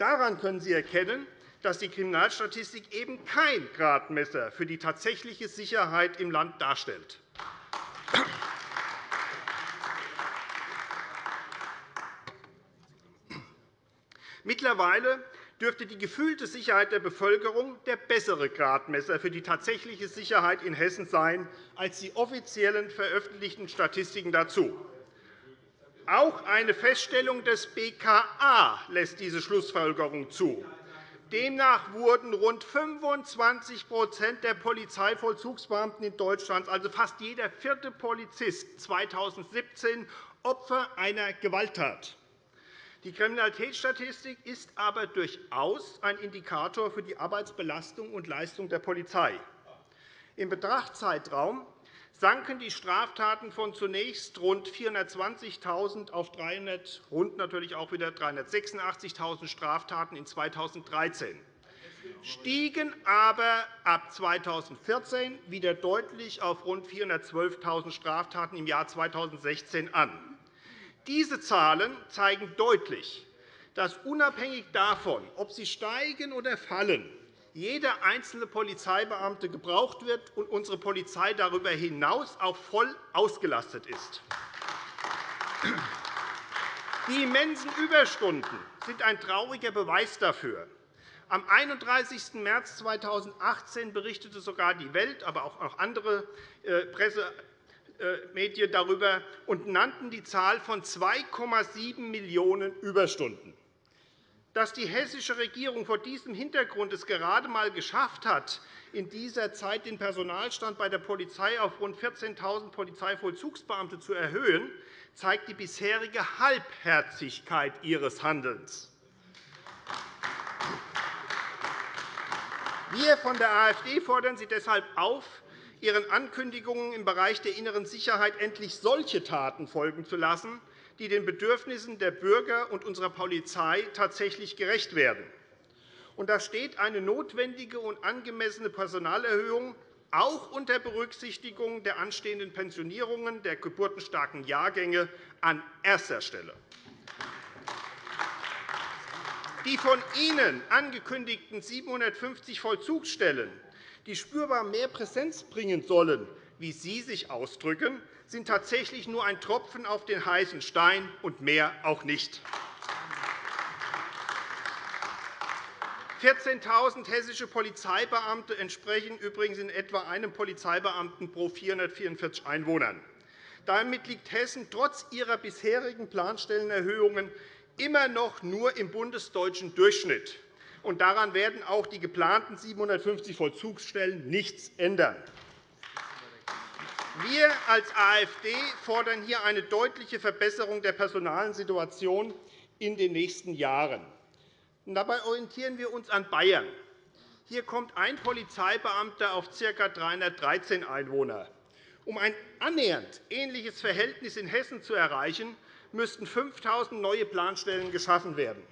Daran können Sie erkennen, dass die Kriminalstatistik eben kein Gradmesser für die tatsächliche Sicherheit im Land darstellt. Mittlerweile dürfte die gefühlte Sicherheit der Bevölkerung der bessere Gradmesser für die tatsächliche Sicherheit in Hessen sein als die offiziellen veröffentlichten Statistiken dazu. Auch eine Feststellung des BKA lässt diese Schlussfolgerung zu. Demnach wurden rund 25% der Polizeivollzugsbeamten in Deutschland, also fast jeder vierte Polizist, 2017 Opfer einer Gewalttat. Die Kriminalitätsstatistik ist aber durchaus ein Indikator für die Arbeitsbelastung und Leistung der Polizei. Im Betrachtzeitraum sanken die Straftaten von zunächst rund 420.000 auf 300, rund natürlich auch wieder 386.000 Straftaten in 2013, stiegen aber ab 2014 wieder deutlich auf rund 412.000 Straftaten im Jahr 2016 an. Diese Zahlen zeigen deutlich, dass unabhängig davon, ob sie steigen oder fallen, jeder einzelne Polizeibeamte gebraucht wird und unsere Polizei darüber hinaus auch voll ausgelastet ist. Die immensen Überstunden sind ein trauriger Beweis dafür. Am 31. März 2018 berichtete sogar die Welt, aber auch andere äh, Presse äh, darüber und nannten die Zahl von 2,7 Millionen Überstunden. Dass die hessische Regierung vor diesem Hintergrund es gerade einmal geschafft hat, in dieser Zeit den Personalstand bei der Polizei auf rund 14.000 Polizeivollzugsbeamte zu erhöhen, zeigt die bisherige Halbherzigkeit ihres Handelns. Wir von der AfD fordern Sie deshalb auf, Ihren Ankündigungen im Bereich der inneren Sicherheit endlich solche Taten folgen zu lassen, die den Bedürfnissen der Bürger und unserer Polizei tatsächlich gerecht werden. Und da steht eine notwendige und angemessene Personalerhöhung auch unter Berücksichtigung der anstehenden Pensionierungen der geburtenstarken Jahrgänge an erster Stelle. Die von Ihnen angekündigten 750 Vollzugsstellen die spürbar mehr Präsenz bringen sollen, wie Sie sich ausdrücken, sind tatsächlich nur ein Tropfen auf den heißen Stein und mehr auch nicht. 14.000 hessische Polizeibeamte entsprechen übrigens in etwa einem Polizeibeamten pro 444 Einwohnern. Damit liegt Hessen trotz ihrer bisherigen Planstellenerhöhungen immer noch nur im bundesdeutschen Durchschnitt und daran werden auch die geplanten 750 Vollzugsstellen nichts ändern. Wir als AfD fordern hier eine deutliche Verbesserung der personalen Situation in den nächsten Jahren. Dabei orientieren wir uns an Bayern. Hier kommt ein Polizeibeamter auf ca. 313 Einwohner. Um ein annähernd ähnliches Verhältnis in Hessen zu erreichen, müssten 5.000 neue Planstellen geschaffen werden.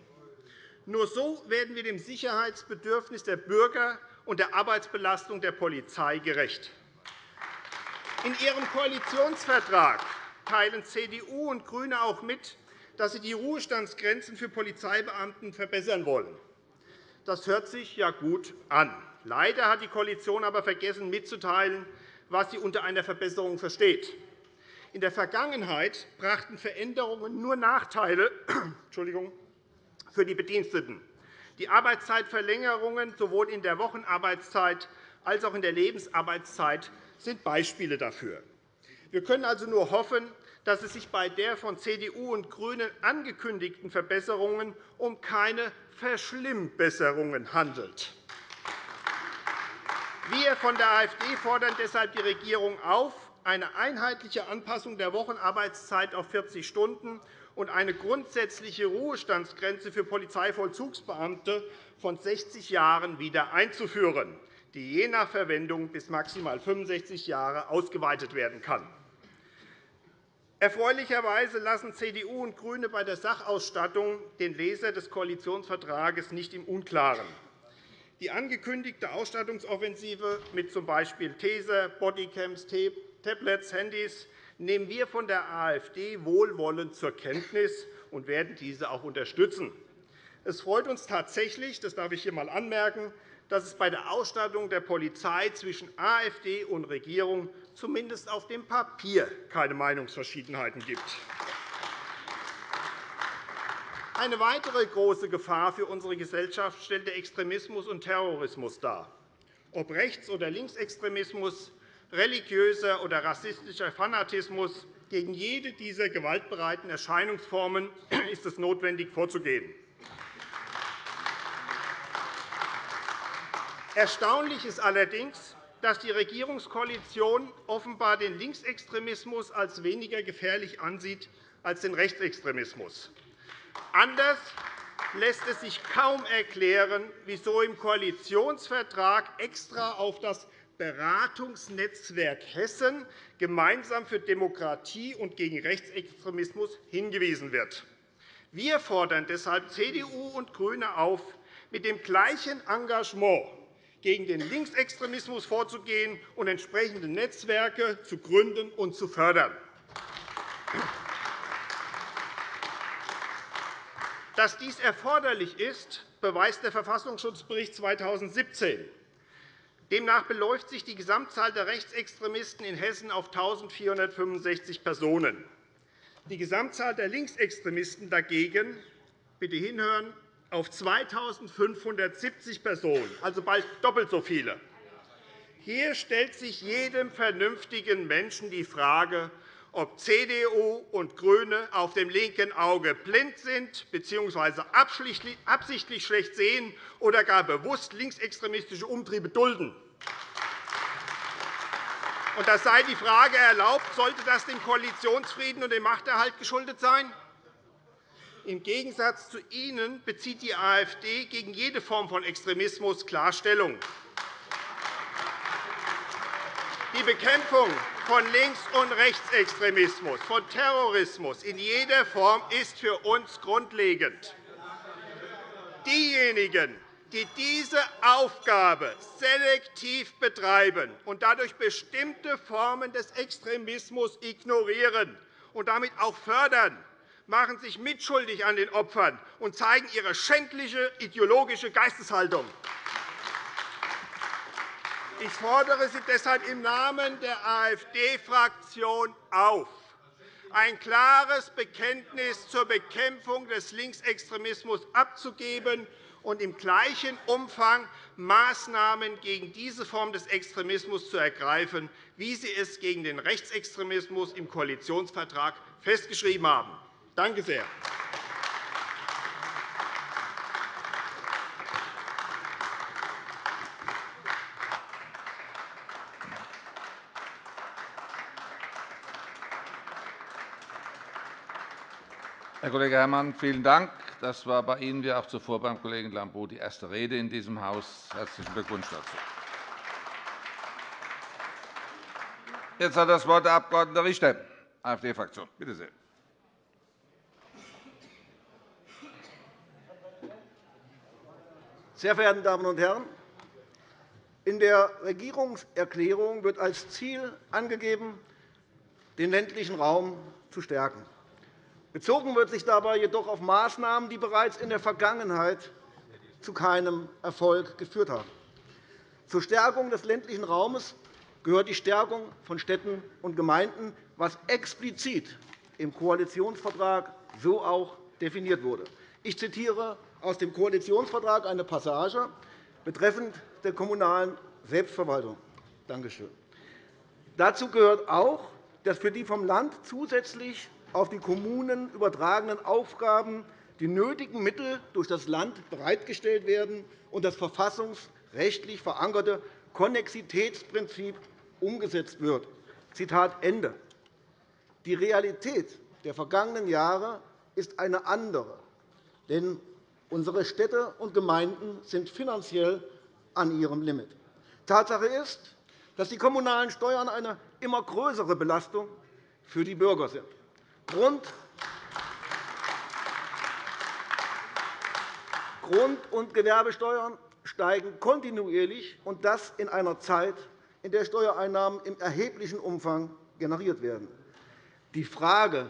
Nur so werden wir dem Sicherheitsbedürfnis der Bürger und der Arbeitsbelastung der Polizei gerecht. In Ihrem Koalitionsvertrag teilen CDU und GRÜNE auch mit, dass sie die Ruhestandsgrenzen für Polizeibeamten verbessern wollen. Das hört sich ja gut an. Leider hat die Koalition aber vergessen mitzuteilen, was sie unter einer Verbesserung versteht. In der Vergangenheit brachten Veränderungen nur Nachteile *clears throat* für die Bediensteten. Die Arbeitszeitverlängerungen sowohl in der Wochenarbeitszeit als auch in der Lebensarbeitszeit sind Beispiele dafür. Wir können also nur hoffen, dass es sich bei der von CDU und GRÜNEN angekündigten Verbesserungen um keine Verschlimmbesserungen handelt. Wir von der AfD fordern deshalb die Regierung auf, eine einheitliche Anpassung der Wochenarbeitszeit auf 40 Stunden und eine grundsätzliche Ruhestandsgrenze für Polizeivollzugsbeamte von 60 Jahren wieder einzuführen, die je nach Verwendung bis maximal 65 Jahre ausgeweitet werden kann. Erfreulicherweise lassen CDU und GRÜNE bei der Sachausstattung den Leser des Koalitionsvertrages nicht im Unklaren. Die angekündigte Ausstattungsoffensive mit z. B. Taser, Bodycams, Tablets, Handys nehmen wir von der AfD wohlwollend zur Kenntnis und werden diese auch unterstützen. Es freut uns tatsächlich, das darf ich hier einmal anmerken, dass es bei der Ausstattung der Polizei zwischen AfD und Regierung zumindest auf dem Papier keine Meinungsverschiedenheiten gibt. Eine weitere große Gefahr für unsere Gesellschaft stellt der Extremismus und Terrorismus dar. Ob Rechts- oder Linksextremismus, religiöser oder rassistischer Fanatismus, gegen jede dieser gewaltbereiten Erscheinungsformen ist es notwendig, vorzugehen. Erstaunlich ist allerdings, dass die Regierungskoalition offenbar den Linksextremismus als weniger gefährlich ansieht als den Rechtsextremismus. Anders lässt es sich kaum erklären, wieso im Koalitionsvertrag extra auf das Beratungsnetzwerk Hessen gemeinsam für Demokratie und gegen Rechtsextremismus hingewiesen wird. Wir fordern deshalb CDU und GRÜNE auf, mit dem gleichen Engagement gegen den Linksextremismus vorzugehen und entsprechende Netzwerke zu gründen und zu fördern. Dass dies erforderlich ist, beweist der Verfassungsschutzbericht 2017. Demnach beläuft sich die Gesamtzahl der Rechtsextremisten in Hessen auf 1.465 Personen. Die Gesamtzahl der Linksextremisten dagegen bitte hinhören, auf 2.570 Personen, also bald doppelt so viele. Hier stellt sich jedem vernünftigen Menschen die Frage, ob CDU und GRÜNE auf dem linken Auge blind sind bzw. absichtlich schlecht sehen oder gar bewusst linksextremistische Umtriebe dulden. Und das sei die Frage erlaubt, sollte das dem Koalitionsfrieden und dem Machterhalt geschuldet sein? Im Gegensatz zu Ihnen bezieht die AfD gegen jede Form von Extremismus klar Stellung. Die Bekämpfung von Links- und Rechtsextremismus, von Terrorismus in jeder Form ist für uns grundlegend. Diejenigen, die diese Aufgabe selektiv betreiben und dadurch bestimmte Formen des Extremismus ignorieren und damit auch fördern, machen sich mitschuldig an den Opfern und zeigen ihre schändliche ideologische Geisteshaltung. Ich fordere Sie deshalb im Namen der AfD-Fraktion auf, ein klares Bekenntnis zur Bekämpfung des Linksextremismus abzugeben und im gleichen Umfang Maßnahmen gegen diese Form des Extremismus zu ergreifen, wie Sie es gegen den Rechtsextremismus im Koalitionsvertrag festgeschrieben haben. Danke sehr. Herr Kollege Herrmann, vielen Dank. Das war bei Ihnen wie auch zuvor beim Kollegen Lambrou die erste Rede in diesem Haus. Herzlichen Glückwunsch dazu. Jetzt hat das Wort der Abg. Richter, AfD-Fraktion. Bitte sehr. Sehr verehrte Damen und Herren! In der Regierungserklärung wird als Ziel angegeben, den ländlichen Raum zu stärken. Bezogen wird sich dabei jedoch auf Maßnahmen, die bereits in der Vergangenheit zu keinem Erfolg geführt haben. Zur Stärkung des ländlichen Raumes gehört die Stärkung von Städten und Gemeinden, was explizit im Koalitionsvertrag so auch definiert wurde. Ich zitiere aus dem Koalitionsvertrag eine Passage betreffend der kommunalen Selbstverwaltung. Danke schön. Dazu gehört auch, dass für die vom Land zusätzlich auf die Kommunen übertragenen Aufgaben die nötigen Mittel durch das Land bereitgestellt werden und das verfassungsrechtlich verankerte Konnexitätsprinzip umgesetzt wird. Zitat Ende. Die Realität der vergangenen Jahre ist eine andere. Denn unsere Städte und Gemeinden sind finanziell an ihrem Limit. Tatsache ist, dass die kommunalen Steuern eine immer größere Belastung für die Bürger sind. Grund und Gewerbesteuern steigen kontinuierlich, und das in einer Zeit, in der Steuereinnahmen im erheblichen Umfang generiert werden. Die Frage,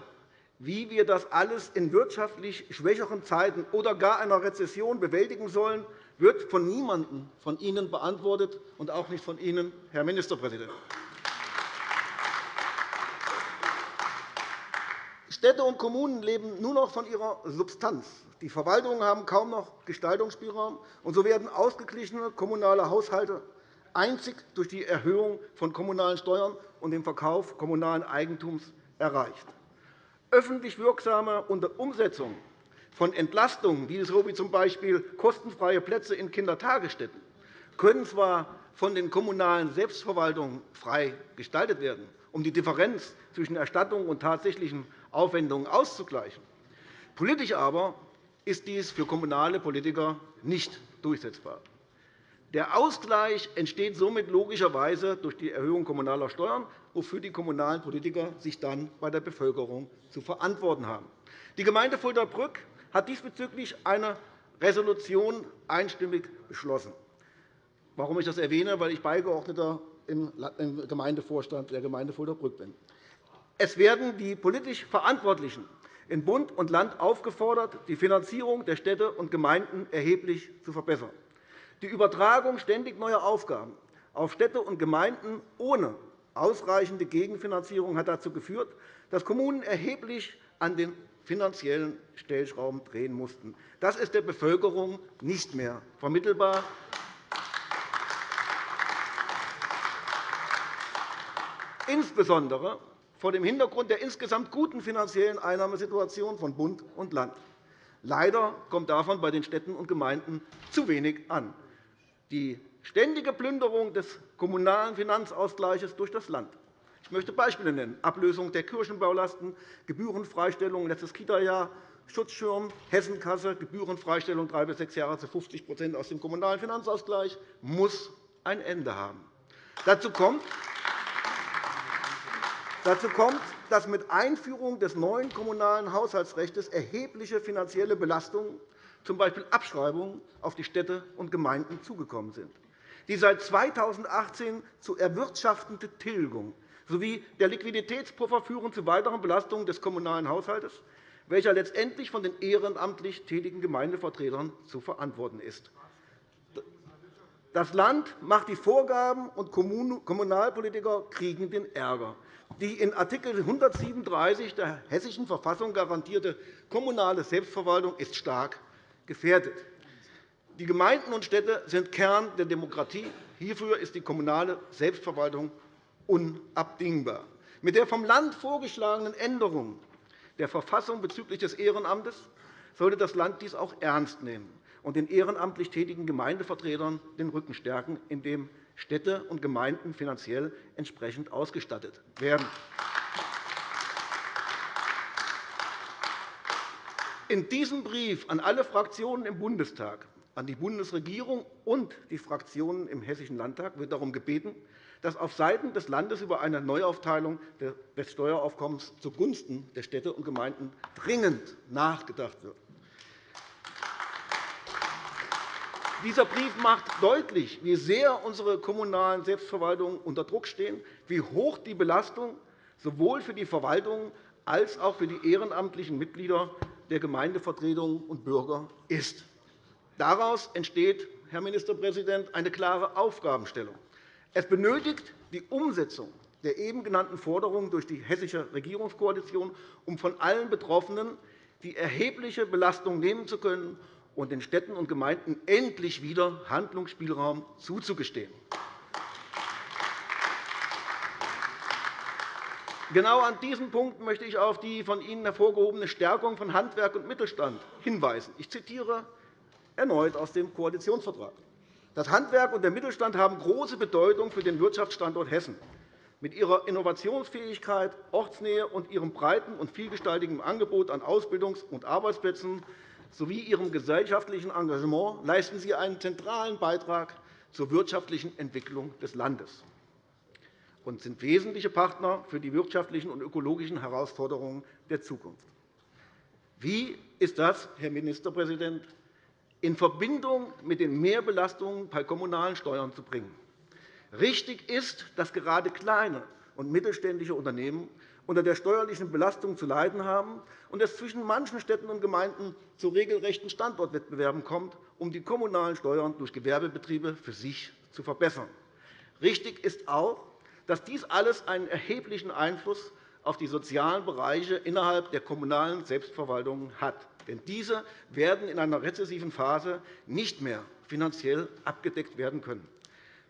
wie wir das alles in wirtschaftlich schwächeren Zeiten oder gar einer Rezession bewältigen sollen, wird von niemandem von Ihnen beantwortet, und auch nicht von Ihnen, Herr Ministerpräsident. Städte und Kommunen leben nur noch von ihrer Substanz. Die Verwaltungen haben kaum noch Gestaltungsspielraum, und so werden ausgeglichene kommunale Haushalte einzig durch die Erhöhung von kommunalen Steuern und dem Verkauf kommunalen Eigentums erreicht. Öffentlich wirksame Umsetzung von Entlastungen, wie so wie z.B. kostenfreie Plätze in Kindertagesstätten, können zwar von den kommunalen Selbstverwaltungen frei gestaltet werden, um die Differenz zwischen Erstattung und tatsächlichen Aufwendungen auszugleichen. Politisch aber ist dies für kommunale Politiker nicht durchsetzbar. Der Ausgleich entsteht somit logischerweise durch die Erhöhung kommunaler Steuern, wofür die kommunalen Politiker sich dann bei der Bevölkerung zu verantworten haben. Die Gemeinde Fulda-Brück hat diesbezüglich eine Resolution einstimmig beschlossen. Warum ich das erwähne? Weil ich Beigeordneter im Gemeindevorstand der Gemeinde Fulda-Brück bin. Es werden die politisch Verantwortlichen in Bund und Land aufgefordert, die Finanzierung der Städte und Gemeinden erheblich zu verbessern. Die Übertragung ständig neuer Aufgaben auf Städte und Gemeinden ohne ausreichende Gegenfinanzierung hat dazu geführt, dass Kommunen erheblich an den finanziellen Stellschrauben drehen mussten. Das ist der Bevölkerung nicht mehr vermittelbar. Insbesondere vor dem Hintergrund der insgesamt guten finanziellen Einnahmesituation von Bund und Land. Leider kommt davon bei den Städten und Gemeinden zu wenig an. Die ständige Plünderung des kommunalen Finanzausgleichs durch das Land ich möchte Beispiele nennen. Ablösung der Kirchenbaulasten, Gebührenfreistellung letztes Kita-Jahr, Schutzschirm, Hessenkasse, Gebührenfreistellung drei bis sechs Jahre zu 50% aus dem Kommunalen Finanzausgleich, muss ein Ende haben. Dazu kommt, Dazu kommt, dass mit Einführung des neuen Kommunalen Haushaltsrechts erhebliche finanzielle Belastungen, z. B. Abschreibungen, auf die Städte und Gemeinden zugekommen sind. Die seit 2018 zu erwirtschaftende Tilgung sowie der Liquiditätspuffer führen zu weiteren Belastungen des kommunalen Haushalts, welcher letztendlich von den ehrenamtlich tätigen Gemeindevertretern zu verantworten ist. Das Land macht die Vorgaben, und Kommunalpolitiker kriegen den Ärger. Die in Art. 137 der Hessischen Verfassung garantierte kommunale Selbstverwaltung ist stark gefährdet. Die Gemeinden und Städte sind Kern der Demokratie. Hierfür ist die kommunale Selbstverwaltung unabdingbar. Mit der vom Land vorgeschlagenen Änderung der Verfassung bezüglich des Ehrenamtes sollte das Land dies auch ernst nehmen und den ehrenamtlich tätigen Gemeindevertretern den Rücken stärken, indem Städte und Gemeinden finanziell entsprechend ausgestattet werden. In diesem Brief an alle Fraktionen im Bundestag, an die Bundesregierung und die Fraktionen im Hessischen Landtag wird darum gebeten, dass auf Seiten des Landes über eine Neuaufteilung des Steueraufkommens zugunsten der Städte und Gemeinden dringend nachgedacht wird. Dieser Brief macht deutlich, wie sehr unsere kommunalen Selbstverwaltungen unter Druck stehen, wie hoch die Belastung sowohl für die Verwaltung als auch für die ehrenamtlichen Mitglieder der Gemeindevertretungen und Bürger ist. Daraus entsteht, Herr Ministerpräsident, eine klare Aufgabenstellung. Es benötigt die Umsetzung der eben genannten Forderungen durch die hessische Regierungskoalition, um von allen Betroffenen die erhebliche Belastung nehmen zu können und den Städten und Gemeinden endlich wieder Handlungsspielraum zuzugestehen. Genau an diesem Punkt möchte ich auf die von Ihnen hervorgehobene Stärkung von Handwerk und Mittelstand hinweisen. Ich zitiere erneut aus dem Koalitionsvertrag. Das Handwerk und der Mittelstand haben große Bedeutung für den Wirtschaftsstandort Hessen. Mit ihrer Innovationsfähigkeit, Ortsnähe und ihrem breiten und vielgestaltigen Angebot an Ausbildungs- und Arbeitsplätzen sowie ihrem gesellschaftlichen Engagement leisten Sie einen zentralen Beitrag zur wirtschaftlichen Entwicklung des Landes und sind wesentliche Partner für die wirtschaftlichen und ökologischen Herausforderungen der Zukunft. Wie ist das, Herr Ministerpräsident, in Verbindung mit den Mehrbelastungen bei kommunalen Steuern zu bringen? Richtig ist, dass gerade kleine und mittelständische Unternehmen unter der steuerlichen Belastung zu leiden haben und es zwischen manchen Städten und Gemeinden zu regelrechten Standortwettbewerben kommt, um die kommunalen Steuern durch Gewerbebetriebe für sich zu verbessern. Richtig ist auch, dass dies alles einen erheblichen Einfluss auf die sozialen Bereiche innerhalb der kommunalen Selbstverwaltung hat. Denn diese werden in einer rezessiven Phase nicht mehr finanziell abgedeckt werden können.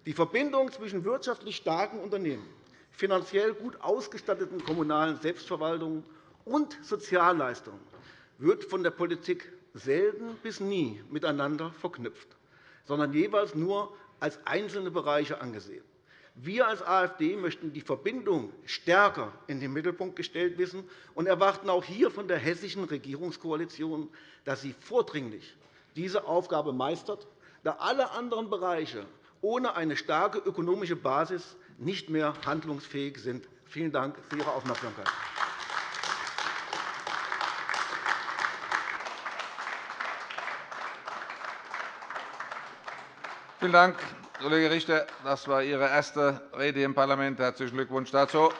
Die Verbindung zwischen wirtschaftlich starken Unternehmen finanziell gut ausgestatteten kommunalen Selbstverwaltungen und Sozialleistungen wird von der Politik selten bis nie miteinander verknüpft, sondern jeweils nur als einzelne Bereiche angesehen. Wir als AfD möchten die Verbindung stärker in den Mittelpunkt gestellt wissen und erwarten auch hier von der hessischen Regierungskoalition, dass sie vordringlich diese Aufgabe meistert, da alle anderen Bereiche ohne eine starke ökonomische Basis nicht mehr handlungsfähig sind. Vielen Dank für Ihre Aufmerksamkeit. Vielen Dank, Kollege Richter. Das war Ihre erste Rede im Parlament. Herzlichen Glückwunsch dazu.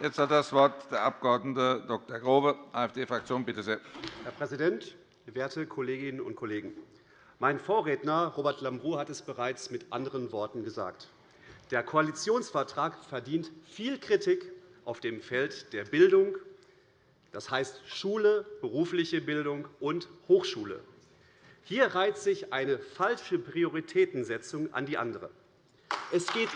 Jetzt hat das Wort der Abg. Dr. Grobe, AfD-Fraktion. Bitte sehr. Herr Präsident, werte Kolleginnen und Kollegen! Mein Vorredner Robert Lambrou hat es bereits mit anderen Worten gesagt. Der Koalitionsvertrag verdient viel Kritik auf dem Feld der Bildung, das heißt Schule, berufliche Bildung und Hochschule. Hier reiht sich eine falsche Prioritätensetzung an die andere. Es geht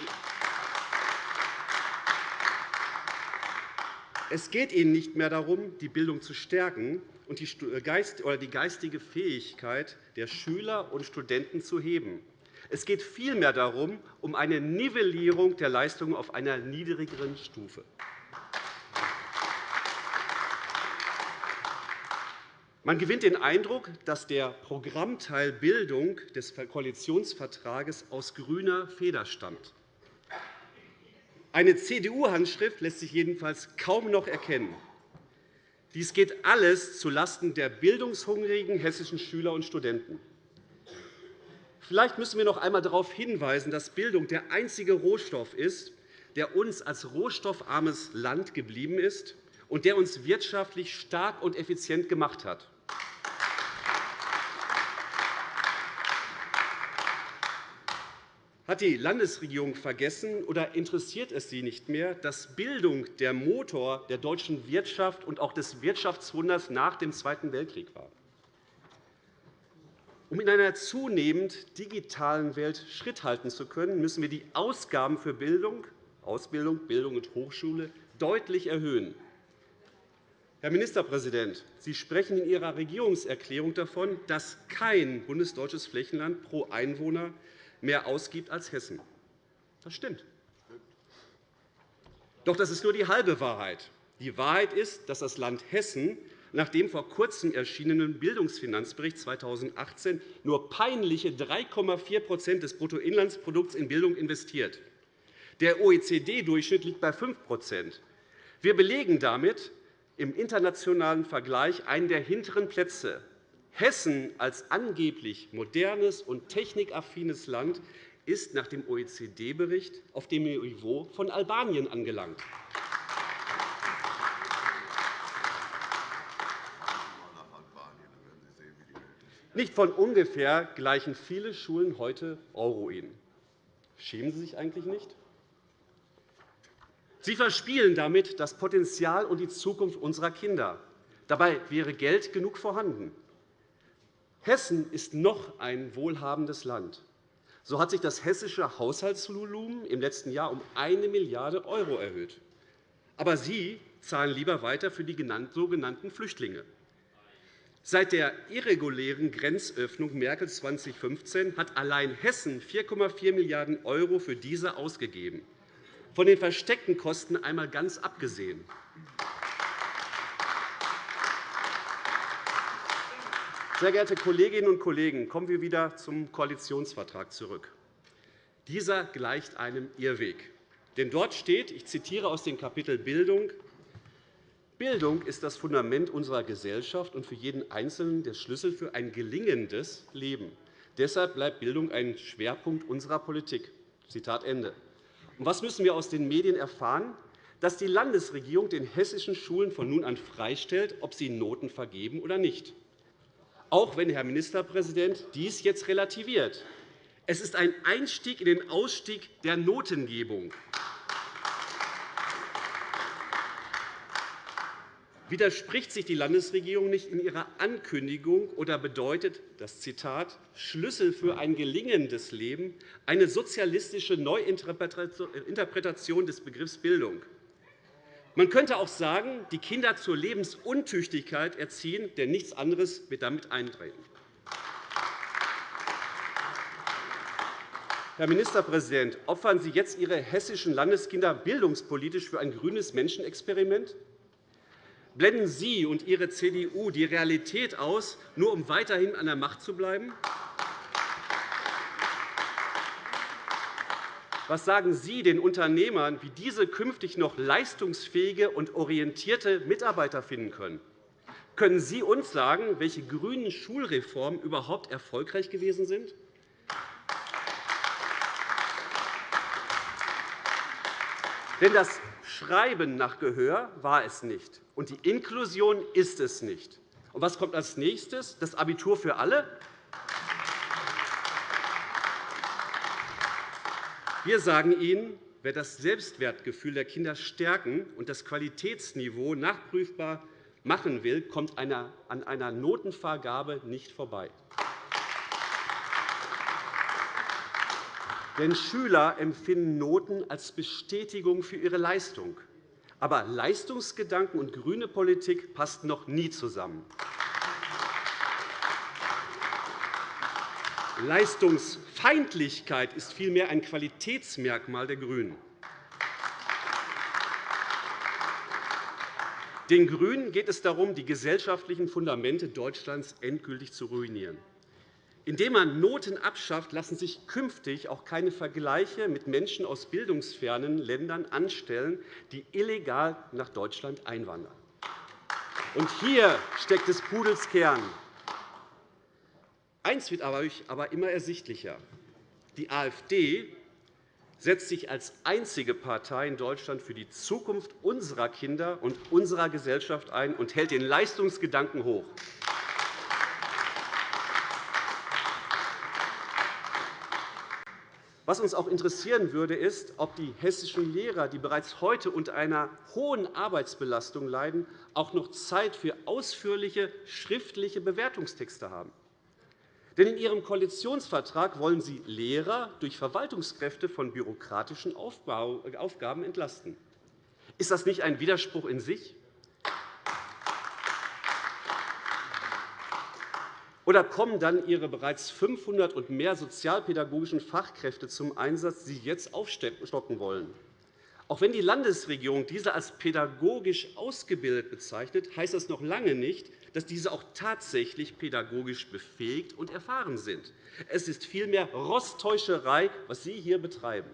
es geht Ihnen nicht mehr darum, die Bildung zu stärken, und äh, die geistige Fähigkeit der Schüler und Studenten zu heben. Es geht vielmehr darum, um eine Nivellierung der Leistungen auf einer niedrigeren Stufe. Man gewinnt den Eindruck, dass der Programmteil Bildung des Koalitionsvertrages aus grüner Feder stammt. Eine CDU-Handschrift lässt sich jedenfalls kaum noch erkennen. Dies geht alles zulasten der bildungshungrigen hessischen Schüler und Studenten. Vielleicht müssen wir noch einmal darauf hinweisen, dass Bildung der einzige Rohstoff ist, der uns als rohstoffarmes Land geblieben ist und der uns wirtschaftlich stark und effizient gemacht hat. Hat die Landesregierung vergessen oder interessiert es sie nicht mehr, dass Bildung der Motor der deutschen Wirtschaft und auch des Wirtschaftswunders nach dem Zweiten Weltkrieg war? Um in einer zunehmend digitalen Welt Schritt halten zu können, müssen wir die Ausgaben für Bildung, Ausbildung, Bildung und Hochschule deutlich erhöhen. Herr Ministerpräsident, Sie sprechen in Ihrer Regierungserklärung davon, dass kein bundesdeutsches Flächenland pro Einwohner mehr ausgibt als Hessen. Das stimmt. Doch das ist nur die halbe Wahrheit. Die Wahrheit ist, dass das Land Hessen nach dem vor Kurzem erschienenen Bildungsfinanzbericht 2018 nur peinliche 3,4% des Bruttoinlandsprodukts in Bildung investiert. Der OECD-Durchschnitt liegt bei 5% Wir belegen damit im internationalen Vergleich einen der hinteren Plätze. Hessen als angeblich modernes und technikaffines Land ist nach dem OECD-Bericht auf dem Niveau von Albanien angelangt. Nicht von ungefähr gleichen viele Schulen heute Euroin. Schämen Sie sich eigentlich nicht? Sie verspielen damit das Potenzial und die Zukunft unserer Kinder. Dabei wäre Geld genug vorhanden. Hessen ist noch ein wohlhabendes Land. So hat sich das hessische Haushaltsvolumen im letzten Jahr um 1 Milliarde € erhöht. Aber Sie zahlen lieber weiter für die sogenannten Flüchtlinge. Seit der irregulären Grenzöffnung Merkel 2015 hat allein Hessen 4,4 Milliarden € für diese ausgegeben, von den versteckten Kosten einmal ganz abgesehen. Sehr geehrte Kolleginnen und Kollegen, kommen wir wieder zum Koalitionsvertrag zurück. Dieser gleicht einem Irrweg. Denn dort steht, ich zitiere aus dem Kapitel Bildung, Bildung ist das Fundament unserer Gesellschaft und für jeden Einzelnen der Schlüssel für ein gelingendes Leben. Deshalb bleibt Bildung ein Schwerpunkt unserer Politik. Zitat Ende. Was müssen wir aus den Medien erfahren? Dass die Landesregierung den hessischen Schulen von nun an freistellt, ob sie Noten vergeben oder nicht auch wenn Herr Ministerpräsident dies jetzt relativiert. Es ist ein Einstieg in den Ausstieg der Notengebung. Widerspricht sich die Landesregierung nicht in ihrer Ankündigung oder bedeutet das Zitat Schlüssel für ein gelingendes Leben eine sozialistische Neuinterpretation des Begriffs Bildung? Man könnte auch sagen, die Kinder zur Lebensuntüchtigkeit erziehen, denn nichts anderes wird damit eintreten. Herr Ministerpräsident, opfern Sie jetzt Ihre hessischen Landeskinder bildungspolitisch für ein grünes Menschenexperiment? Blenden Sie und Ihre CDU die Realität aus, nur um weiterhin an der Macht zu bleiben? Was sagen Sie den Unternehmern, wie diese künftig noch leistungsfähige und orientierte Mitarbeiter finden können? Können Sie uns sagen, welche grünen Schulreformen überhaupt erfolgreich gewesen sind? Denn das Schreiben nach Gehör war es nicht, und die Inklusion ist es nicht. Und was kommt als nächstes? Das Abitur für alle? Wir sagen Ihnen, wer das Selbstwertgefühl der Kinder stärken und das Qualitätsniveau nachprüfbar machen will, kommt an einer Notenvergabe nicht vorbei. Denn Schüler empfinden Noten als Bestätigung für ihre Leistung. Aber Leistungsgedanken und grüne Politik passten noch nie zusammen. Leistungsfeindlichkeit ist vielmehr ein Qualitätsmerkmal der GRÜNEN. Den GRÜNEN geht es darum, die gesellschaftlichen Fundamente Deutschlands endgültig zu ruinieren. Indem man Noten abschafft, lassen sich künftig auch keine Vergleiche mit Menschen aus bildungsfernen Ländern anstellen, die illegal nach Deutschland einwandern. Und hier steckt des Pudels Kern. Eins wird aber immer ersichtlicher. Die AfD setzt sich als einzige Partei in Deutschland für die Zukunft unserer Kinder und unserer Gesellschaft ein und hält den Leistungsgedanken hoch. Was uns auch interessieren würde, ist, ob die hessischen Lehrer, die bereits heute unter einer hohen Arbeitsbelastung leiden, auch noch Zeit für ausführliche schriftliche Bewertungstexte haben. Denn in Ihrem Koalitionsvertrag wollen Sie Lehrer durch Verwaltungskräfte von bürokratischen Aufgaben entlasten. Ist das nicht ein Widerspruch in sich? Oder kommen dann Ihre bereits 500 und mehr sozialpädagogischen Fachkräfte zum Einsatz, die Sie jetzt aufstocken wollen? Auch wenn die Landesregierung diese als pädagogisch ausgebildet bezeichnet, heißt das noch lange nicht, dass diese auch tatsächlich pädagogisch befähigt und erfahren sind. Es ist vielmehr Rosttäuscherei, was Sie hier betreiben.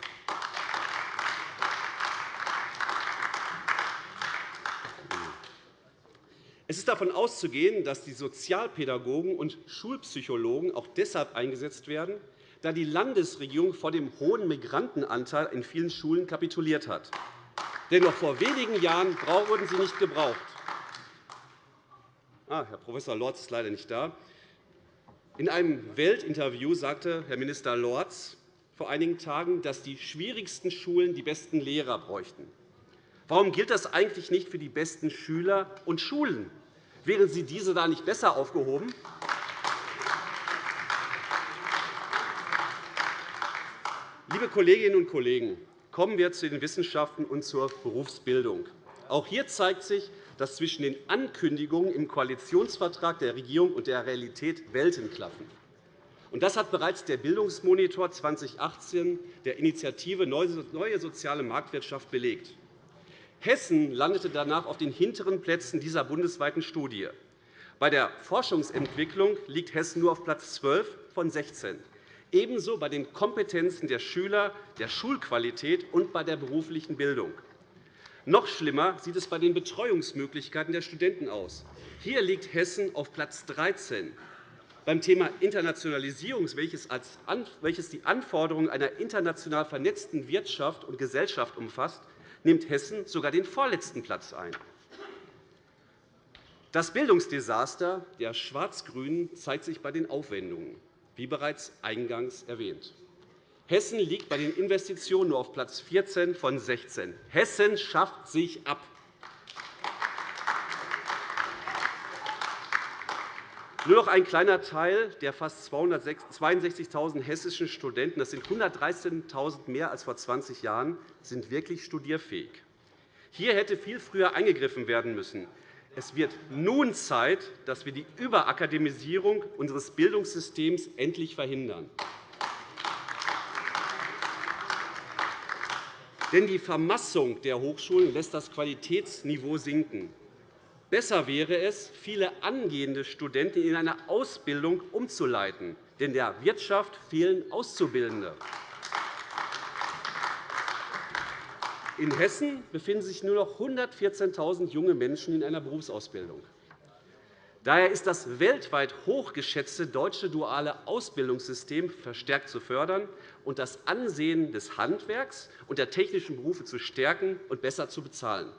Es ist davon auszugehen, dass die Sozialpädagogen und Schulpsychologen auch deshalb eingesetzt werden, da die Landesregierung vor dem hohen Migrantenanteil in vielen Schulen kapituliert hat. Denn noch vor wenigen Jahren wurden sie nicht gebraucht. Ah, Herr Prof. Lorz ist leider nicht da. In einem Weltinterview sagte Herr Minister Lorz vor einigen Tagen, dass die schwierigsten Schulen die besten Lehrer bräuchten. Warum gilt das eigentlich nicht für die besten Schüler und Schulen? Wären Sie diese da nicht besser aufgehoben? Liebe Kolleginnen und Kollegen, kommen wir zu den Wissenschaften und zur Berufsbildung. Auch hier zeigt sich, dass zwischen den Ankündigungen im Koalitionsvertrag der Regierung und der Realität Welten klaffen. Das hat bereits der Bildungsmonitor 2018 der Initiative Neue soziale Marktwirtschaft belegt. Hessen landete danach auf den hinteren Plätzen dieser bundesweiten Studie. Bei der Forschungsentwicklung liegt Hessen nur auf Platz 12 von 16, ebenso bei den Kompetenzen der Schüler, der Schulqualität und bei der beruflichen Bildung. Noch schlimmer sieht es bei den Betreuungsmöglichkeiten der Studenten aus. Hier liegt Hessen auf Platz 13. Beim Thema Internationalisierung, welches die Anforderungen einer international vernetzten Wirtschaft und Gesellschaft umfasst, nimmt Hessen sogar den vorletzten Platz ein. Das Bildungsdesaster der Schwarz-Grünen zeigt sich bei den Aufwendungen, wie bereits eingangs erwähnt. Hessen liegt bei den Investitionen nur auf Platz 14 von 16. Hessen schafft sich ab. Nur noch ein kleiner Teil der fast 262.000 hessischen Studenten, das sind 113.000 mehr als vor 20 Jahren, sind wirklich studierfähig. Hier hätte viel früher eingegriffen werden müssen. Es wird nun Zeit, dass wir die Überakademisierung unseres Bildungssystems endlich verhindern. Denn die Vermassung der Hochschulen lässt das Qualitätsniveau sinken. Besser wäre es, viele angehende Studenten in eine Ausbildung umzuleiten, denn der Wirtschaft fehlen Auszubildende. In Hessen befinden sich nur noch 114.000 junge Menschen in einer Berufsausbildung. Daher ist das weltweit hochgeschätzte deutsche duale Ausbildungssystem verstärkt zu fördern und das Ansehen des Handwerks und der technischen Berufe zu stärken und besser zu bezahlen.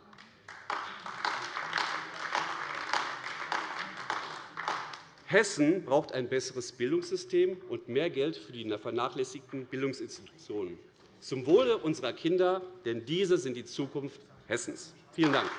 Hessen braucht ein besseres Bildungssystem und mehr Geld für die vernachlässigten Bildungsinstitutionen zum Wohle unserer Kinder, denn diese sind die Zukunft Hessens. Vielen Dank.